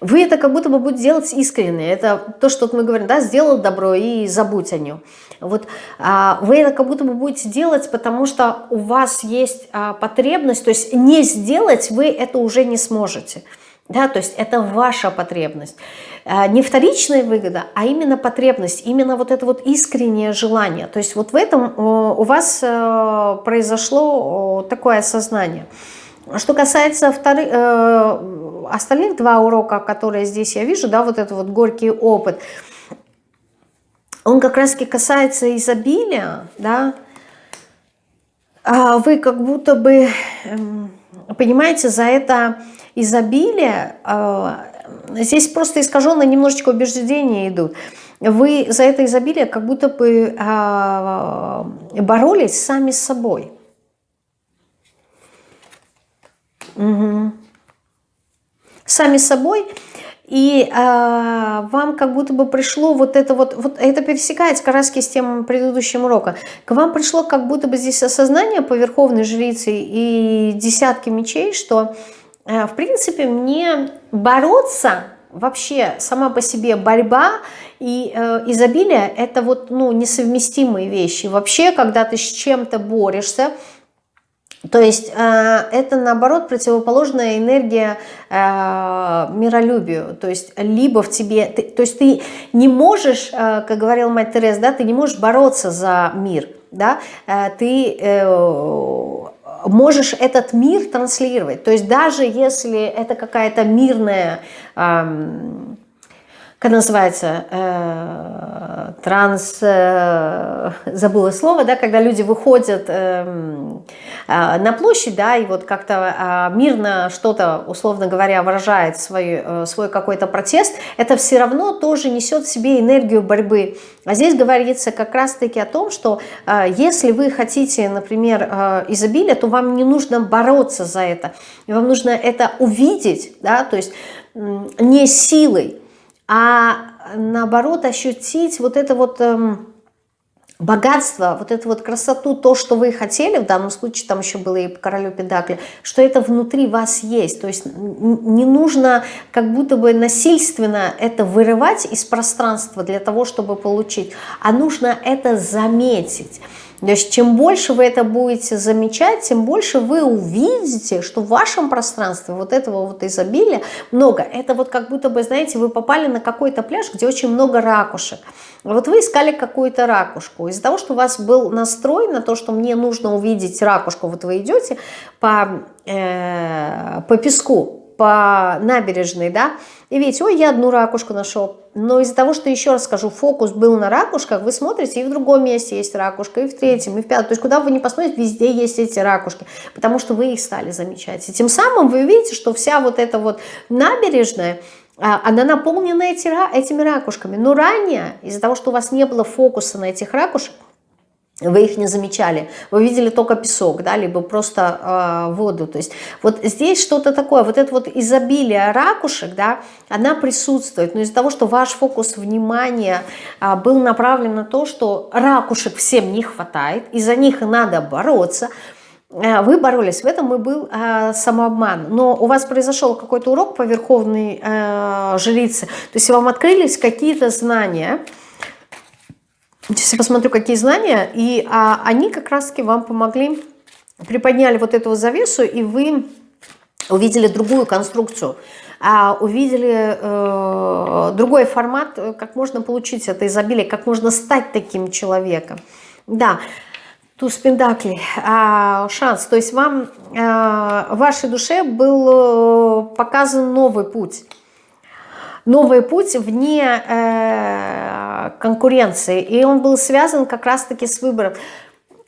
вы это как будто бы будете делать искренне. Это то, что мы говорим, да, сделал добро и забудь о нем. Вот а, вы это как будто бы будете делать, потому что у вас есть а, потребность, то есть не сделать вы это уже не сможете. Да, то есть это ваша потребность. А, не вторичная выгода, а именно потребность, именно вот это вот искреннее желание. То есть вот в этом у вас э, произошло такое осознание. Что касается вторых, э, остальных два урока, которые здесь я вижу, да, вот это вот горький опыт, он как раз таки касается изобилия, да, а вы как будто бы, эм, понимаете, за это изобилие, э, здесь просто искаженно немножечко убеждения идут, вы за это изобилие как будто бы э, боролись сами с собой. Угу. Сами собой. И э, вам как будто бы пришло вот это вот, вот это пересекается как раз с тем предыдущим урока. К вам пришло как будто бы здесь осознание по Верховной Жрице и десятки мечей, что э, в принципе мне бороться вообще сама по себе борьба и э, изобилие это вот ну несовместимые вещи. Вообще, когда ты с чем-то борешься, то есть э, это наоборот противоположная энергия э, миролюбию. То есть либо в тебе, ты, то есть ты не можешь, э, как говорил мать Тереза, да, ты не можешь бороться за мир, да, ты можешь этот мир транслировать. То есть даже если это какая-то мирная эм, как называется, э, транс, э, забыла слово, да, когда люди выходят э, э, на площадь, да, и вот как-то э, мирно что-то, условно говоря, выражает свой, э, свой какой-то протест, это все равно тоже несет в себе энергию борьбы. А здесь говорится как раз-таки о том, что э, если вы хотите, например, э, изобилия, то вам не нужно бороться за это, вам нужно это увидеть, да, то есть э, не силой, а наоборот ощутить вот это вот эм, богатство, вот эту вот красоту, то, что вы хотели, в данном случае там еще было и королю Педакли, что это внутри вас есть. То есть не нужно как будто бы насильственно это вырывать из пространства для того, чтобы получить, а нужно это заметить. То есть чем больше вы это будете замечать, тем больше вы увидите, что в вашем пространстве вот этого вот изобилия много. Это вот как будто бы, знаете, вы попали на какой-то пляж, где очень много ракушек. Вот вы искали какую-то ракушку. Из-за того, что у вас был настрой на то, что мне нужно увидеть ракушку, вот вы идете по, э, по песку, по набережной, да, и видите, ой, я одну ракушку нашел. Но из-за того, что, еще раз скажу, фокус был на ракушках, вы смотрите, и в другом месте есть ракушка, и в третьем, и в пятом. То есть, куда вы не посмотрите, везде есть эти ракушки, потому что вы их стали замечать. И тем самым вы видите, что вся вот эта вот набережная, а, она наполнена эти, этими ракушками. Но ранее, из-за того, что у вас не было фокуса на этих ракушек, вы их не замечали, вы видели только песок, да, либо просто э, воду, то есть вот здесь что-то такое, вот это вот изобилие ракушек, да, она присутствует, но из-за того, что ваш фокус внимания э, был направлен на то, что ракушек всем не хватает, и за них надо бороться, э, вы боролись, в этом и был э, самообман, но у вас произошел какой-то урок по верховной э, жрице, то есть вам открылись какие-то знания, Сейчас я посмотрю, какие знания, и а, они как раз-таки вам помогли, приподняли вот эту завесу, и вы увидели другую конструкцию, а, увидели э, другой формат, как можно получить это изобилие, как можно стать таким человеком. Да, туз пентаклей, а, шанс, то есть вам, а, вашей душе был э, показан новый путь новый путь вне э, конкуренции. И он был связан как раз-таки с выбором.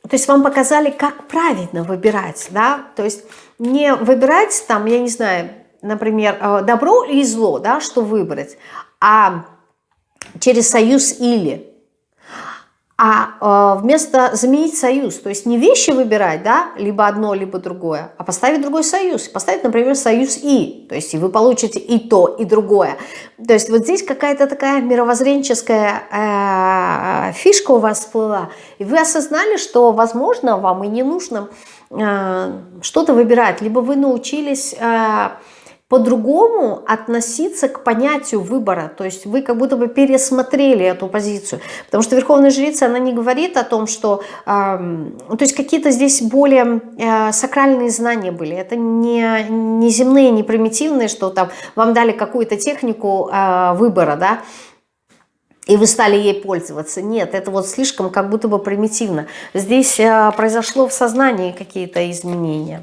То есть вам показали, как правильно выбирать, да, то есть не выбирать там, я не знаю, например, э, добро или зло, да, что выбрать, а через союз или а э, вместо заменить союз, то есть не вещи выбирать, да, либо одно, либо другое, а поставить другой союз. Поставить, например, союз «и», то есть и вы получите и то, и другое. То есть вот здесь какая-то такая мировоззренческая э, фишка у вас всплыла, и вы осознали, что, возможно, вам и не нужно э, что-то выбирать, либо вы научились... Э, по-другому относиться к понятию выбора. То есть вы как будто бы пересмотрели эту позицию. Потому что Верховная Жрица, она не говорит о том, что... Э, то есть какие-то здесь более э, сакральные знания были. Это не, не земные, не примитивные, что там вам дали какую-то технику э, выбора, да, и вы стали ей пользоваться. Нет, это вот слишком как будто бы примитивно. Здесь э, произошло в сознании какие-то изменения.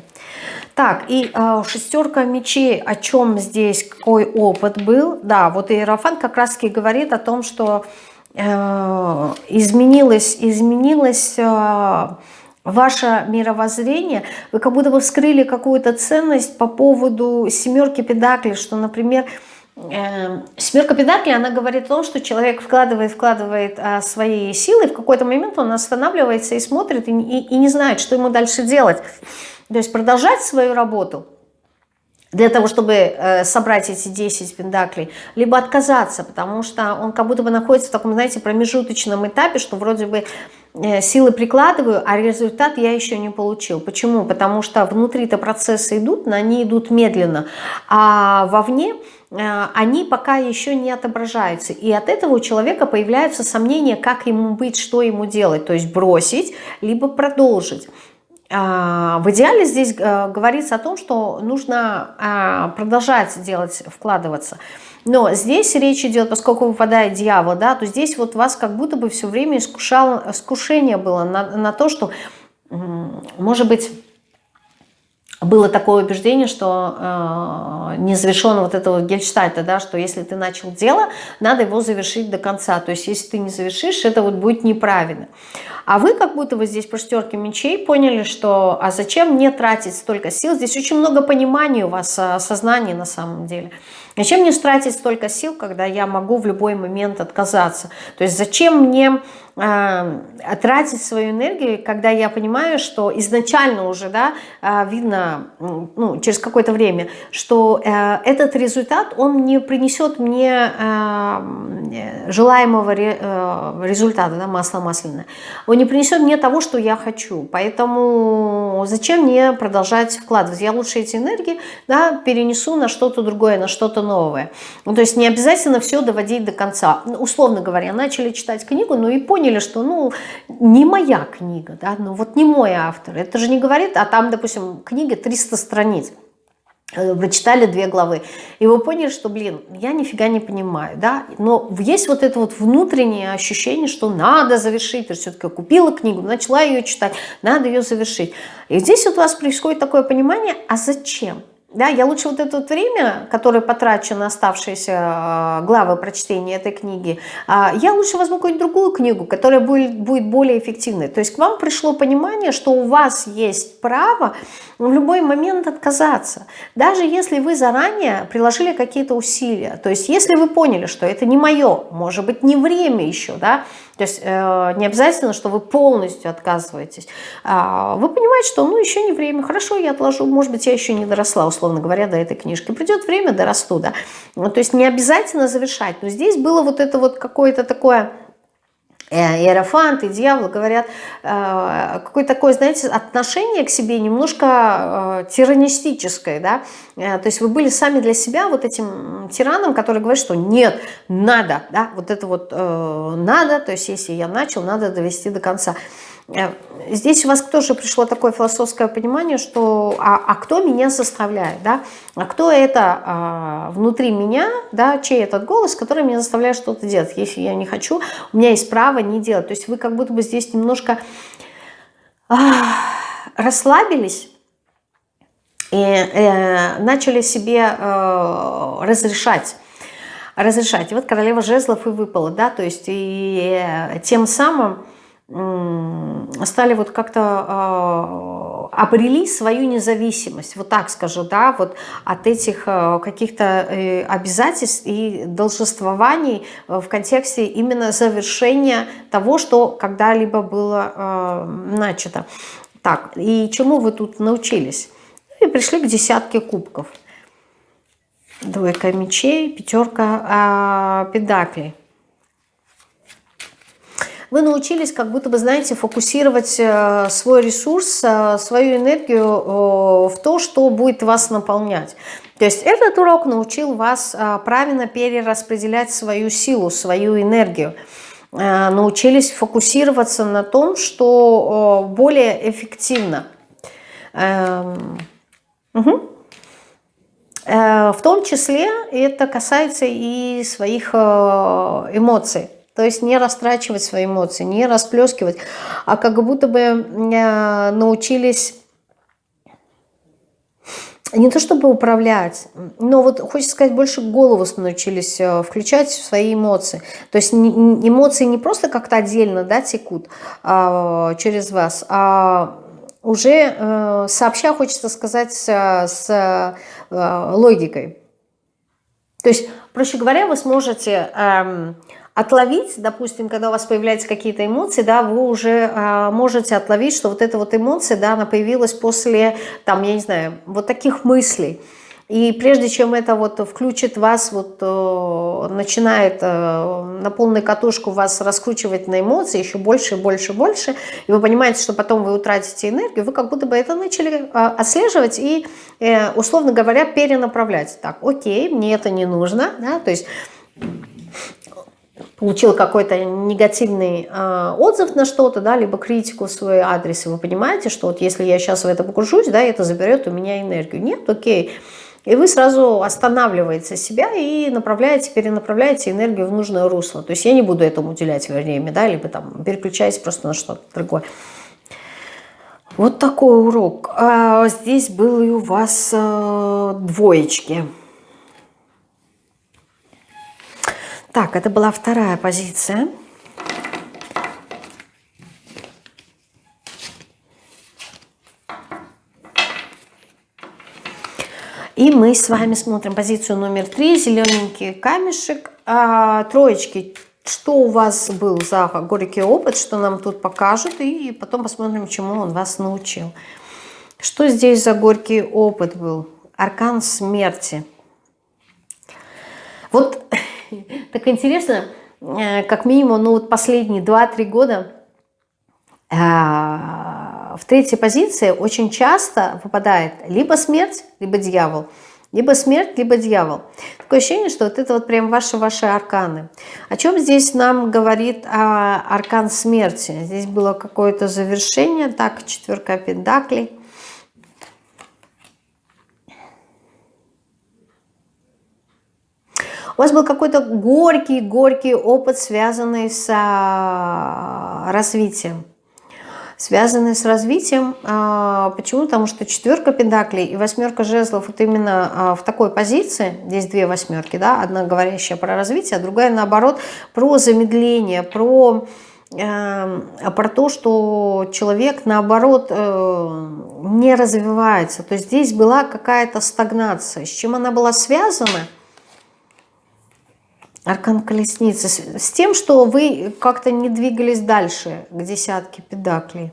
Так, и э, шестерка мечей, о чем здесь, какой опыт был? Да, вот Иерофант как раз-таки говорит о том, что э, изменилось, изменилось э, ваше мировоззрение, вы как будто бы вскрыли какую-то ценность по поводу семерки педаклей, что, например, э, семерка педаклей, она говорит о том, что человек вкладывает, вкладывает э, свои силы, в какой-то момент он останавливается и смотрит, и, и, и не знает, что ему дальше делать. То есть продолжать свою работу для того, чтобы э, собрать эти 10 пендаклей, либо отказаться, потому что он как будто бы находится в таком, знаете, промежуточном этапе, что вроде бы э, силы прикладываю, а результат я еще не получил. Почему? Потому что внутри-то процессы идут, но они идут медленно, а вовне э, они пока еще не отображаются. И от этого у человека появляются сомнения, как ему быть, что ему делать. То есть бросить, либо продолжить. А, в идеале здесь э, говорится о том, что нужно а, продолжать делать, вкладываться. Но здесь речь идет, поскольку выпадает дьявол, да, то здесь вот вас как будто бы все время искушало, искушение было на, на то, что, может быть, было такое убеждение, что э, не завершен вот этого гельштальта, да, что если ты начал дело, надо его завершить до конца. То есть если ты не завершишь, это вот будет неправильно. А вы как будто вы здесь по шестерке мечей поняли, что а зачем мне тратить столько сил? Здесь очень много понимания у вас, э, сознания на самом деле. Зачем мне тратить столько сил, когда я могу в любой момент отказаться? То есть зачем мне тратить свою энергию, когда я понимаю, что изначально уже да, э, видно ну, через какое-то время, что э, этот результат, он не принесет мне э, желаемого э, результата, да, масло масляное. Он не принесет мне того, что я хочу. Поэтому зачем мне продолжать вкладывать? Я лучше эти энергии да, перенесу на что-то другое, на что-то новое. Ну, то есть не обязательно все доводить до конца. Ну, условно говоря, начали читать книгу, ну и поняли, что ну не моя книга, да, ну вот не мой автор. Это же не говорит, а там, допустим, книга 300 страниц э, вы читали две главы, и вы поняли, что, блин, я нифига не понимаю, да, но есть вот это вот внутреннее ощущение, что надо завершить, есть все-таки купила книгу, начала ее читать, надо ее завершить. И здесь вот у вас происходит такое понимание, а зачем? Да, я лучше вот это время, которое потрачу на оставшиеся а, главы прочтения этой книги, а, я лучше возьму какую-нибудь другую книгу, которая будет, будет более эффективной. То есть к вам пришло понимание, что у вас есть право в любой момент отказаться. Даже если вы заранее приложили какие-то усилия. То есть если вы поняли, что это не мое, может быть, не время еще, да, то есть э, не обязательно, что вы полностью отказываетесь. А, вы понимаете, что ну еще не время, хорошо, я отложу, может быть, я еще не доросла, условно говоря, до этой книжки. Придет время, дорасту, да. То есть не обязательно завершать. Но здесь было вот это вот какое-то такое иерофант и дьявол говорят, э, какое-то такое, знаете, отношение к себе немножко э, тиранистическое, да, то есть вы были сами для себя вот этим тираном, который говорит, что нет, надо, да, вот это вот надо, то есть если я начал, надо довести до конца. Э, здесь у вас тоже пришло такое философское понимание, что а, а кто меня заставляет, да? А кто это а, внутри меня, да, чей этот голос, который меня заставляет что-то делать, если я не хочу, у меня есть право не делать. То есть вы как будто бы здесь немножко а, расслабились, и э, начали себе э, разрешать разрешать. И вот королева жезлов и выпала, да, то есть и э, тем самым стали вот как-то э, обрели свою независимость, вот так скажу, да, вот от этих э, каких-то э, обязательств и должествований в контексте именно завершения того, что когда-либо было э, начато. Так, и чему вы тут научились? И пришли к десятке кубков. Двойка мечей, пятерка э, педаклей вы научились как будто бы, знаете, фокусировать э, свой ресурс, э, свою энергию э, в то, что будет вас наполнять. То есть этот урок научил вас правильно перераспределять свою силу, свою энергию. Научились фокусироваться на том, что более эффективно. Угу. В том числе это касается и своих эмоций. То есть не растрачивать свои эмоции, не расплескивать, а как будто бы э, научились не то чтобы управлять, но вот хочется сказать, больше голову научились э, включать в свои эмоции. То есть эмоции не просто как-то отдельно да, текут а, через вас, а уже э, сообща, хочется сказать, с логикой. То есть, проще говоря, вы сможете эм, отловить, допустим, когда у вас появляются какие-то эмоции, да, вы уже э, можете отловить, что вот эта вот эмоция, да, она появилась после, там, я не знаю, вот таких мыслей. И прежде чем это вот включит вас, вот э, начинает э, на полную катушку вас раскручивать на эмоции еще больше, больше, больше, и вы понимаете, что потом вы утратите энергию, вы как будто бы это начали э, отслеживать и, э, условно говоря, перенаправлять. Так, окей, мне это не нужно, да, то есть получил какой-то негативный э, отзыв на что-то, да, либо критику в свой адрес, и вы понимаете, что вот если я сейчас в это погружусь, да, это заберет у меня энергию. Нет, окей. И вы сразу останавливаете себя и направляете, перенаправляете энергию в нужное русло. То есть я не буду этому уделять время, да, либо там переключаюсь просто на что-то другое. Вот такой урок. А здесь были у вас э, двоечки. Так, это была вторая позиция. И мы с вами смотрим позицию номер три, зелененький камешек, а, троечки. Что у вас был за горький опыт, что нам тут покажут, и потом посмотрим, чему он вас научил. Что здесь за горький опыт был? Аркан смерти. Вот так интересно, э, как минимум, ну вот последние 2-3 года э, в третьей позиции очень часто выпадает либо смерть, либо дьявол. Либо смерть, либо дьявол. Такое ощущение, что вот это вот прям ваши-ваши арканы. О чем здесь нам говорит а, аркан смерти? Здесь было какое-то завершение. Так, четверка пентаклей. У вас был какой-то горький-горький опыт, связанный с а, развитием. связанные с развитием. А, почему? Потому что четверка педаклей и восьмерка жезлов вот именно а, в такой позиции, здесь две восьмерки, да, одна говорящая про развитие, а другая наоборот про замедление, про, э, про то, что человек наоборот э, не развивается. То есть здесь была какая-то стагнация. С чем она была связана? Аркан колесницы. С тем, что вы как-то не двигались дальше к десятке педаклей.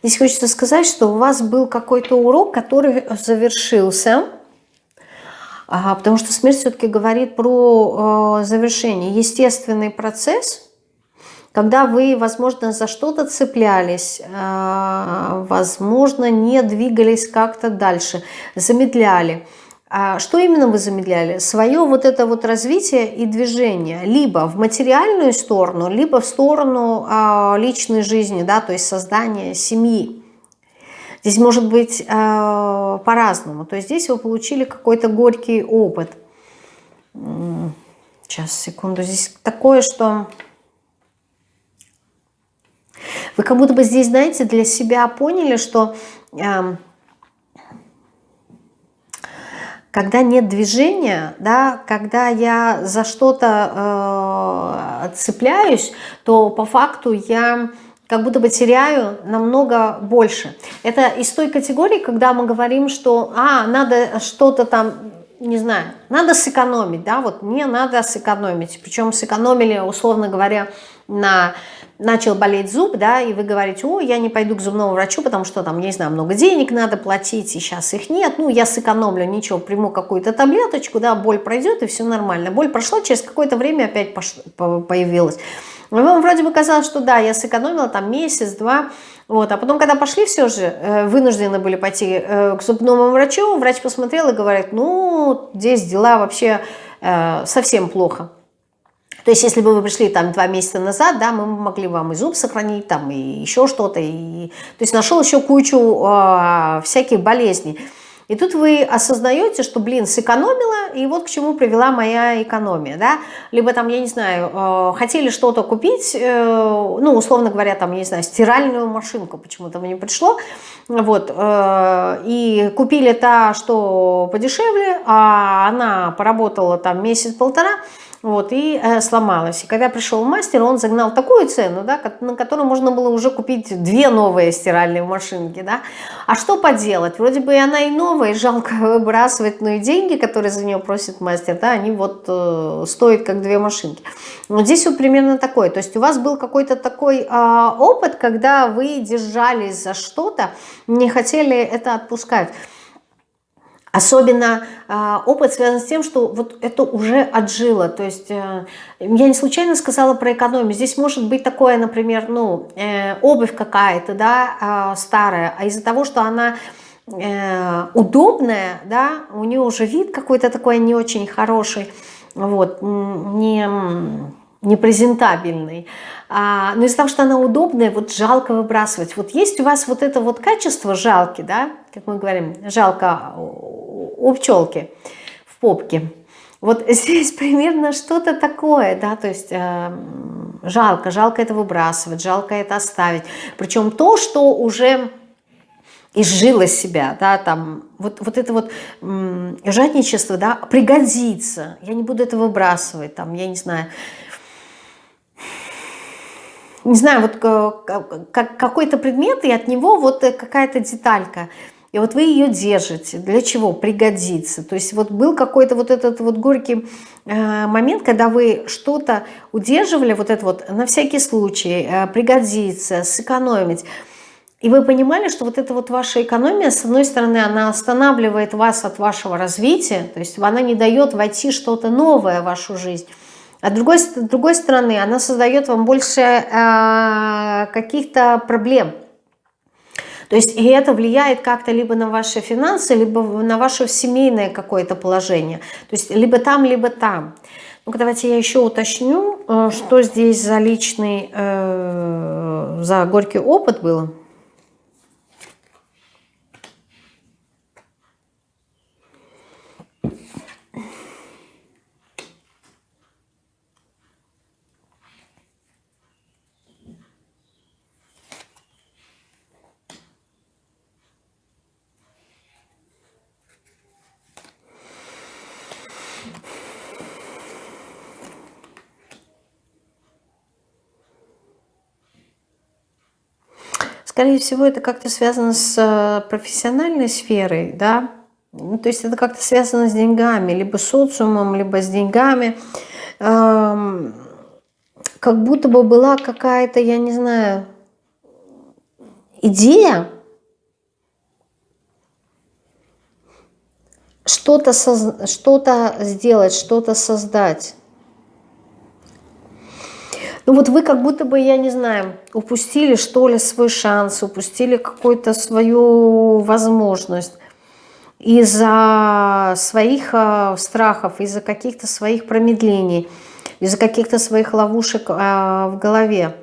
Здесь хочется сказать, что у вас был какой-то урок, который завершился. Потому что смерть все-таки говорит про э, завершение. Естественный процесс – когда вы, возможно, за что-то цеплялись, а, возможно, не двигались как-то дальше, замедляли. А что именно вы замедляли? Свое вот это вот развитие и движение. Либо в материальную сторону, либо в сторону а, личной жизни, да, то есть создания семьи. Здесь может быть по-разному. То есть здесь вы получили какой-то горький опыт. Сейчас, секунду. Здесь такое, что вы как будто бы здесь, знаете, для себя поняли, что э, когда нет движения, да, когда я за что-то э, цепляюсь, то по факту я как будто бы теряю намного больше. Это из той категории, когда мы говорим, что а, надо что-то там, не знаю, надо сэкономить, да, вот мне надо сэкономить. Причем сэкономили, условно говоря, на начал болеть зуб, да, и вы говорите, о, я не пойду к зубному врачу, потому что там, не знаю, много денег надо платить, и сейчас их нет, ну, я сэкономлю, ничего, приму какую-то таблеточку, да, боль пройдет, и все нормально. Боль прошла, через какое-то время опять пошло, появилась. Вам вроде бы казалось, что да, я сэкономила там месяц-два, вот, а потом, когда пошли все же, э, вынуждены были пойти э, к зубному врачу, врач посмотрел и говорит, ну, здесь дела вообще э, совсем плохо. То есть, если бы вы пришли там два месяца назад, да, мы могли вам и зуб сохранить, там, и еще что-то. И... То есть, нашел еще кучу э, всяких болезней. И тут вы осознаете, что, блин, сэкономила, и вот к чему привела моя экономия, да. Либо там, я не знаю, э, хотели что-то купить, э, ну, условно говоря, там, я не знаю, стиральную машинку почему-то мне пришло, вот, э, и купили та, что подешевле, а она поработала там месяц-полтора, вот, и э, сломалась. И когда пришел мастер, он загнал такую цену, да, на которую можно было уже купить две новые стиральные машинки, да. А что поделать? Вроде бы и она и новая, и жалко выбрасывать, но и деньги, которые за нее просит мастер, да, они вот э, стоят как две машинки. Вот здесь вот примерно такое. То есть у вас был какой-то такой э, опыт, когда вы держались за что-то, не хотели это отпускать. Особенно э, опыт связан с тем, что вот это уже отжило. То есть э, я не случайно сказала про экономию. Здесь может быть такое, например, ну, э, обувь какая-то, да, э, старая, а из-за того, что она э, удобная, да, у нее уже вид какой-то такой не очень хороший, вот, не, не презентабельный. А, но из-за того, что она удобная, вот жалко выбрасывать. Вот есть у вас вот это вот качество жалки, да, как мы говорим, жалко у пчелки в попке. Вот здесь примерно что-то такое, да, то есть э, жалко, жалко это выбрасывать, жалко это оставить. Причем то, что уже изжило себя, да, там, вот, вот это вот жадничество, да, пригодится, я не буду это выбрасывать, там, я не знаю, не знаю, вот какой-то предмет, и от него вот какая-то деталька – и вот вы ее держите. Для чего? Пригодится. То есть вот был какой-то вот этот вот горький э, момент, когда вы что-то удерживали, вот это вот на всякий случай, э, пригодится, сэкономить. И вы понимали, что вот эта вот ваша экономия, с одной стороны, она останавливает вас от вашего развития, то есть она не дает войти что-то новое в вашу жизнь. А другой, с другой стороны, она создает вам больше э, каких-то проблем – то есть и это влияет как-то либо на ваши финансы, либо на ваше семейное какое-то положение. То есть либо там, либо там. ну давайте я еще уточню, э, что здесь за личный, э, за горький опыт был. Скорее всего, это как-то связано с э, профессиональной сферой, да, ну, то есть это как-то связано с деньгами, либо социумом, либо с деньгами. Эм, как будто бы была какая-то, я не знаю, идея, что-то что сделать, что-то создать. Ну вот вы как будто бы, я не знаю, упустили что ли свой шанс, упустили какую-то свою возможность из-за своих э, страхов, из-за каких-то своих промедлений, из-за каких-то своих ловушек э, в голове.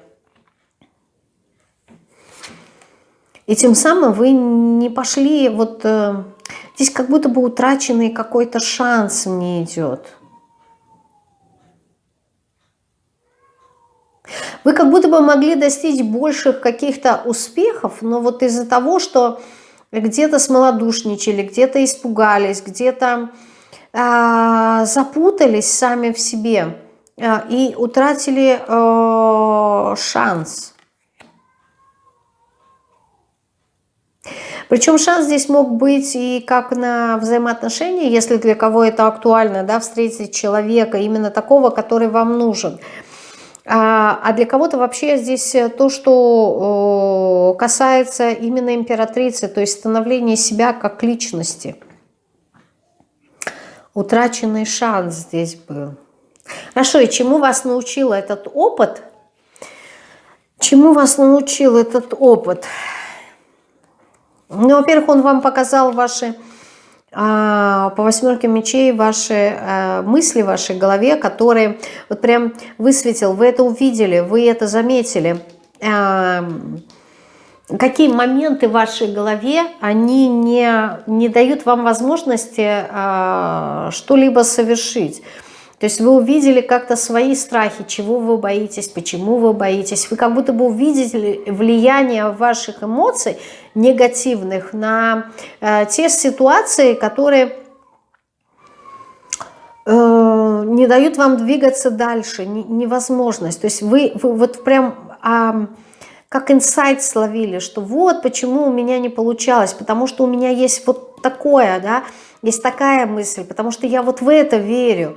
И тем самым вы не пошли, вот э, здесь как будто бы утраченный какой-то шанс мне идет. Вы как будто бы могли достичь больших каких-то успехов, но вот из-за того, что где-то смолодушничали, где-то испугались, где-то э, запутались сами в себе э, и утратили э, шанс. Причем шанс здесь мог быть и как на взаимоотношения, если для кого это актуально, да, встретить человека именно такого, который вам нужен – а, а для кого-то вообще здесь э, то, что касается именно императрицы, то есть становления себя как личности. Утраченный шанс здесь был. Хорошо, и чему вас научил этот опыт? Чему вас научил этот опыт? Ну, во-первых, он вам показал ваши по восьмерке мечей ваши э, мысли в вашей голове, которые вот прям высветил, вы это увидели, вы это заметили. Эм, какие моменты в вашей голове, они не, не дают вам возможности э, что-либо совершить. То есть вы увидели как-то свои страхи, чего вы боитесь, почему вы боитесь. Вы как будто бы увидели влияние ваших эмоций негативных на э, те ситуации, которые э, не дают вам двигаться дальше, не, невозможность. То есть вы, вы вот прям... Э, как инсайт словили, что вот почему у меня не получалось, потому что у меня есть вот такое, да, есть такая мысль, потому что я вот в это верю,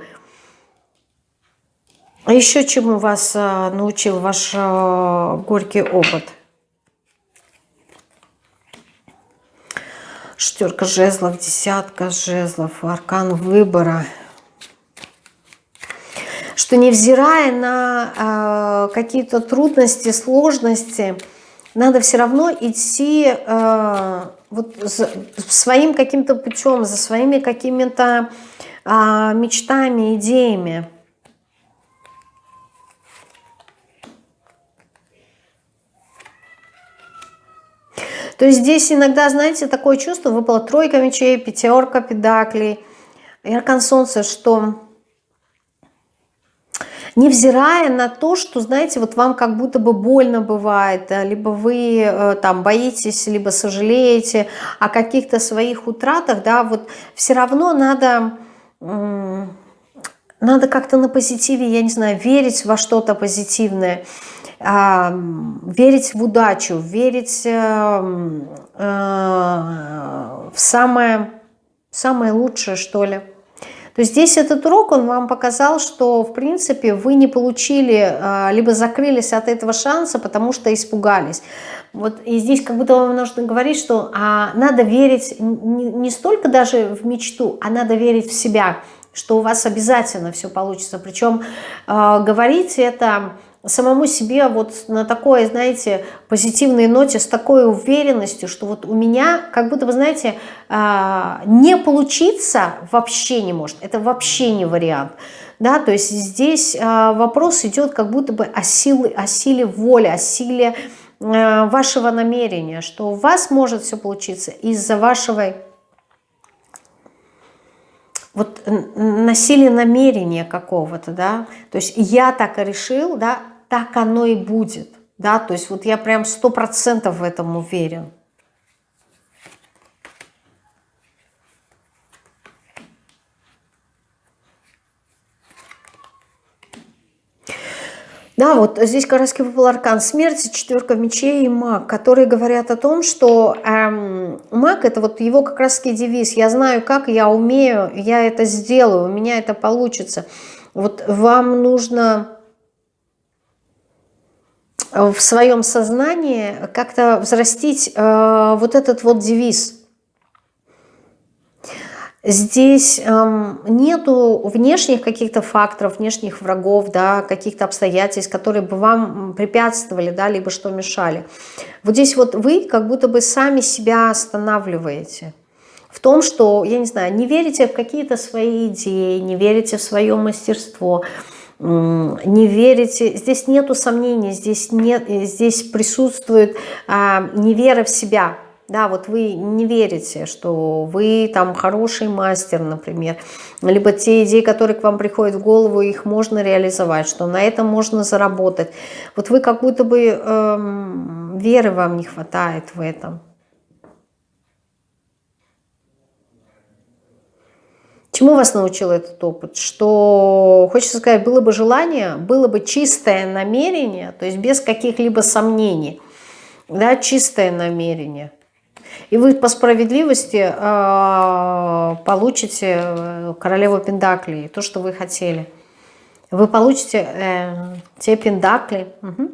а еще чему вас а, научил ваш а, горький опыт? Шестерка жезлов, десятка жезлов, аркан выбора. Что невзирая на э, какие-то трудности, сложности, надо все равно идти э, вот за, своим каким-то путем, за своими какими-то э, мечтами, идеями. То есть здесь иногда, знаете, такое чувство, выпала тройка мечей, пятерка педаклей, и аркан солнца, что невзирая на то, что, знаете, вот вам как будто бы больно бывает, либо вы э, там боитесь, либо сожалеете о каких-то своих утратах, да, вот все равно надо, надо как-то на позитиве, я не знаю, верить во что-то позитивное, верить в удачу, верить э, э, в самое, самое лучшее, что ли. То есть здесь этот урок, он вам показал, что, в принципе, вы не получили, э, либо закрылись от этого шанса, потому что испугались. Вот и здесь как будто вам нужно говорить, что а, надо верить не, не столько даже в мечту, а надо верить в себя, что у вас обязательно все получится. Причем э, говорить это самому себе вот на такой, знаете, позитивной ноте, с такой уверенностью, что вот у меня, как будто, вы знаете, а, не получиться вообще не может. Это вообще не вариант. Да, то есть здесь а, вопрос идет как будто бы о силе, о силе воли, о силе а, вашего намерения, что у вас может все получиться из-за вашего вот на силе намерения какого-то, да, то есть я так и решил, да, так оно и будет, да, то есть вот я прям сто процентов в этом уверен. Да, вот здесь как раз выпал аркан смерти, четверка мечей и маг, которые говорят о том, что эм, маг это вот его как раз девиз. Я знаю как, я умею, я это сделаю, у меня это получится. Вот вам нужно в своем сознании как-то взрастить э, вот этот вот девиз – Здесь эм, нету внешних каких-то факторов, внешних врагов, да, каких-то обстоятельств, которые бы вам препятствовали, да, либо что мешали. Вот здесь вот вы как будто бы сами себя останавливаете. В том, что, я не знаю, не верите в какие-то свои идеи, не верите в свое мастерство, не верите, здесь нету сомнений, здесь, нет, здесь присутствует а, невера в себя – да, вот вы не верите, что вы там хороший мастер, например, либо те идеи, которые к вам приходят в голову, их можно реализовать, что на этом можно заработать. Вот вы как будто бы эм, веры вам не хватает в этом. Чему вас научил этот опыт? Что, хочется сказать, было бы желание, было бы чистое намерение, то есть без каких-либо сомнений, да, чистое намерение – и вы по справедливости э, получите э, королеву Пендаклей, то, что вы хотели. Вы получите э, те Пендакли, угу,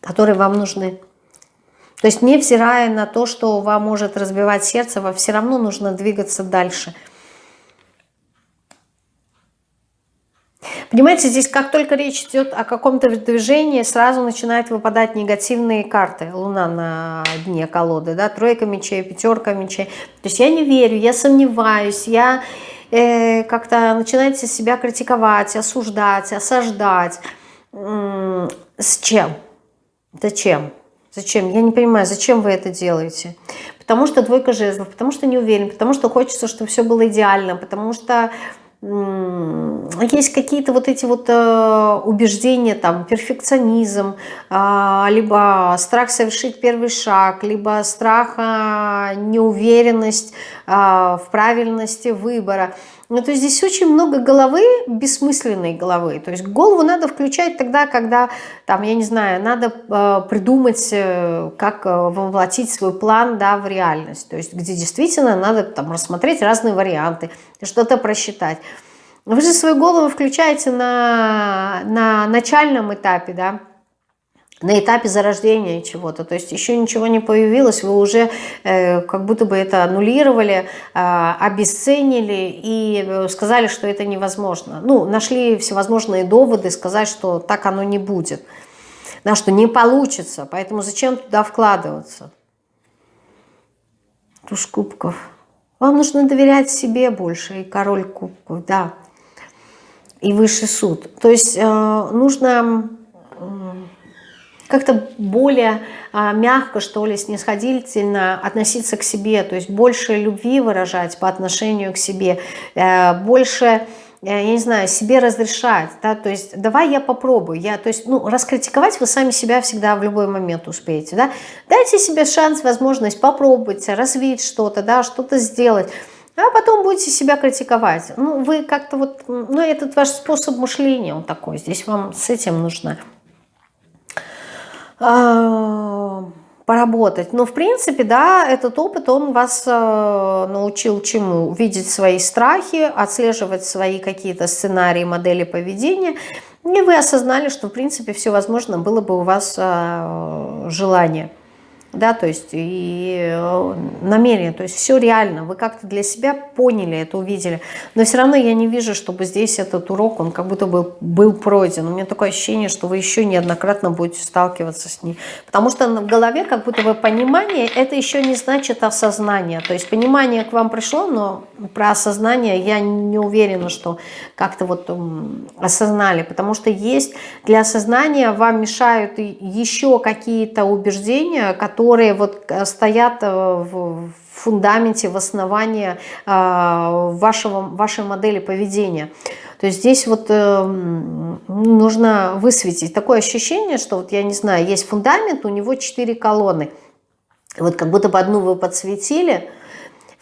которые вам нужны. То есть невзирая на то, что вам может разбивать сердце, вам все равно нужно двигаться дальше – Понимаете, здесь как только речь идет о каком-то движении, сразу начинают выпадать негативные карты. Луна на дне колоды, да, тройка мечей, пятерка мечей. То есть я не верю, я сомневаюсь, я э, как-то начинаете себя критиковать, осуждать, осаждать. С чем? Зачем? Зачем? Я не понимаю, зачем вы это делаете? Потому что двойка жезлов, потому что не уверен, потому что хочется, чтобы все было идеально, потому что есть какие-то вот эти вот э, убеждения, там, перфекционизм, э, либо страх совершить первый шаг, либо страх, э, неуверенность э, в правильности выбора. Ну, то есть здесь очень много головы, бессмысленной головы. То есть голову надо включать тогда, когда, там, я не знаю, надо э, придумать, э, как э, воплотить свой план да, в реальность. То есть где действительно надо там рассмотреть разные варианты, что-то просчитать. Вы же свою голову включаете на, на начальном этапе, да, на этапе зарождения чего-то, то есть еще ничего не появилось, вы уже э, как будто бы это аннулировали, э, обесценили и э, сказали, что это невозможно. Ну, нашли всевозможные доводы сказать, что так оно не будет, да, что не получится, поэтому зачем туда вкладываться? Туз кубков. Вам нужно доверять себе больше, и король кубков, да, и высший суд. То есть э, нужно как-то более а, мягко, что ли, снисходительно относиться к себе, то есть больше любви выражать по отношению к себе, э, больше э, я не знаю, себе разрешать, да, то есть давай я попробую, я, то есть, ну, раскритиковать вы сами себя всегда в любой момент успеете, да, дайте себе шанс, возможность попробовать, развить что-то, да, что-то сделать, а потом будете себя критиковать. Ну, вы как-то вот, ну, этот ваш способ мышления, он такой, здесь вам с этим нужно поработать. Но, в принципе, да, этот опыт, он вас э, научил чему? Видеть свои страхи, отслеживать свои какие-то сценарии, модели поведения. И вы осознали, что, в принципе, все возможно было бы у вас э, желание да, то есть и э, намерение, то есть все реально, вы как-то для себя поняли это, увидели, но все равно я не вижу, чтобы здесь этот урок, он как будто бы был пройден, у меня такое ощущение, что вы еще неоднократно будете сталкиваться с ней, потому что в голове как будто бы понимание, это еще не значит осознание, то есть понимание к вам пришло, но про осознание я не уверена, что как-то вот осознали, потому что есть для осознания вам мешают еще какие-то убеждения, которые которые вот э, стоят э, в фундаменте, в основании э, вашего, вашей модели поведения. То есть здесь вот нужно высветить такое ощущение, что вот я не знаю, есть фундамент, у него четыре колонны. Вот как будто бы одну вы подсветили,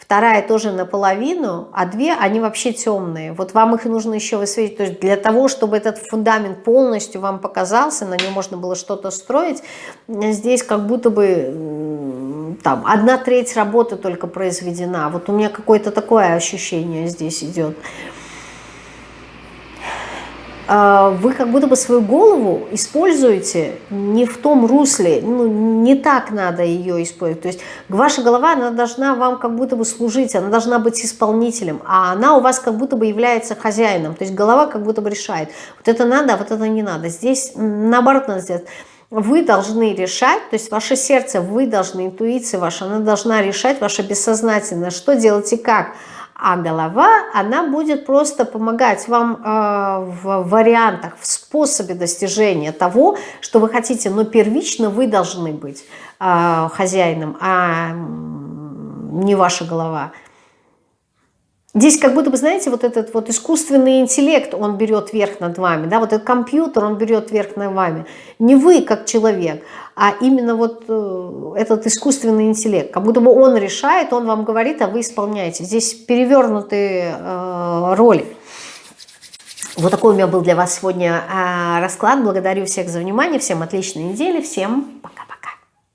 вторая тоже наполовину, а две, они вообще темные. Вот вам их нужно еще высветить. То есть для того, чтобы этот фундамент полностью вам показался, на нем можно было что-то строить, здесь как будто бы там одна треть работы только произведена. Вот у меня какое-то такое ощущение здесь идет. А, вы как будто бы свою голову используете не в том русле, ну, не так надо ее использовать. То есть ваша голова, она должна вам как будто бы служить, она должна быть исполнителем, а она у вас как будто бы является хозяином. То есть голова как будто бы решает, вот это надо, а вот это не надо. Здесь наоборот надо сделать. Вы должны решать, то есть ваше сердце, вы должны, интуиция ваша, она должна решать, ваше бессознательное, что делать и как – а голова, она будет просто помогать вам э, в вариантах, в способе достижения того, что вы хотите, но первично вы должны быть э, хозяином, а не ваша голова. Здесь как будто бы, знаете, вот этот вот искусственный интеллект, он берет верх над вами, да, вот этот компьютер, он берет верх над вами. Не вы как человек, а именно вот э, этот искусственный интеллект. Как будто бы он решает, он вам говорит, а вы исполняете. Здесь перевернутые э, роли. Вот такой у меня был для вас сегодня э, расклад. Благодарю всех за внимание, всем отличной недели, всем пока.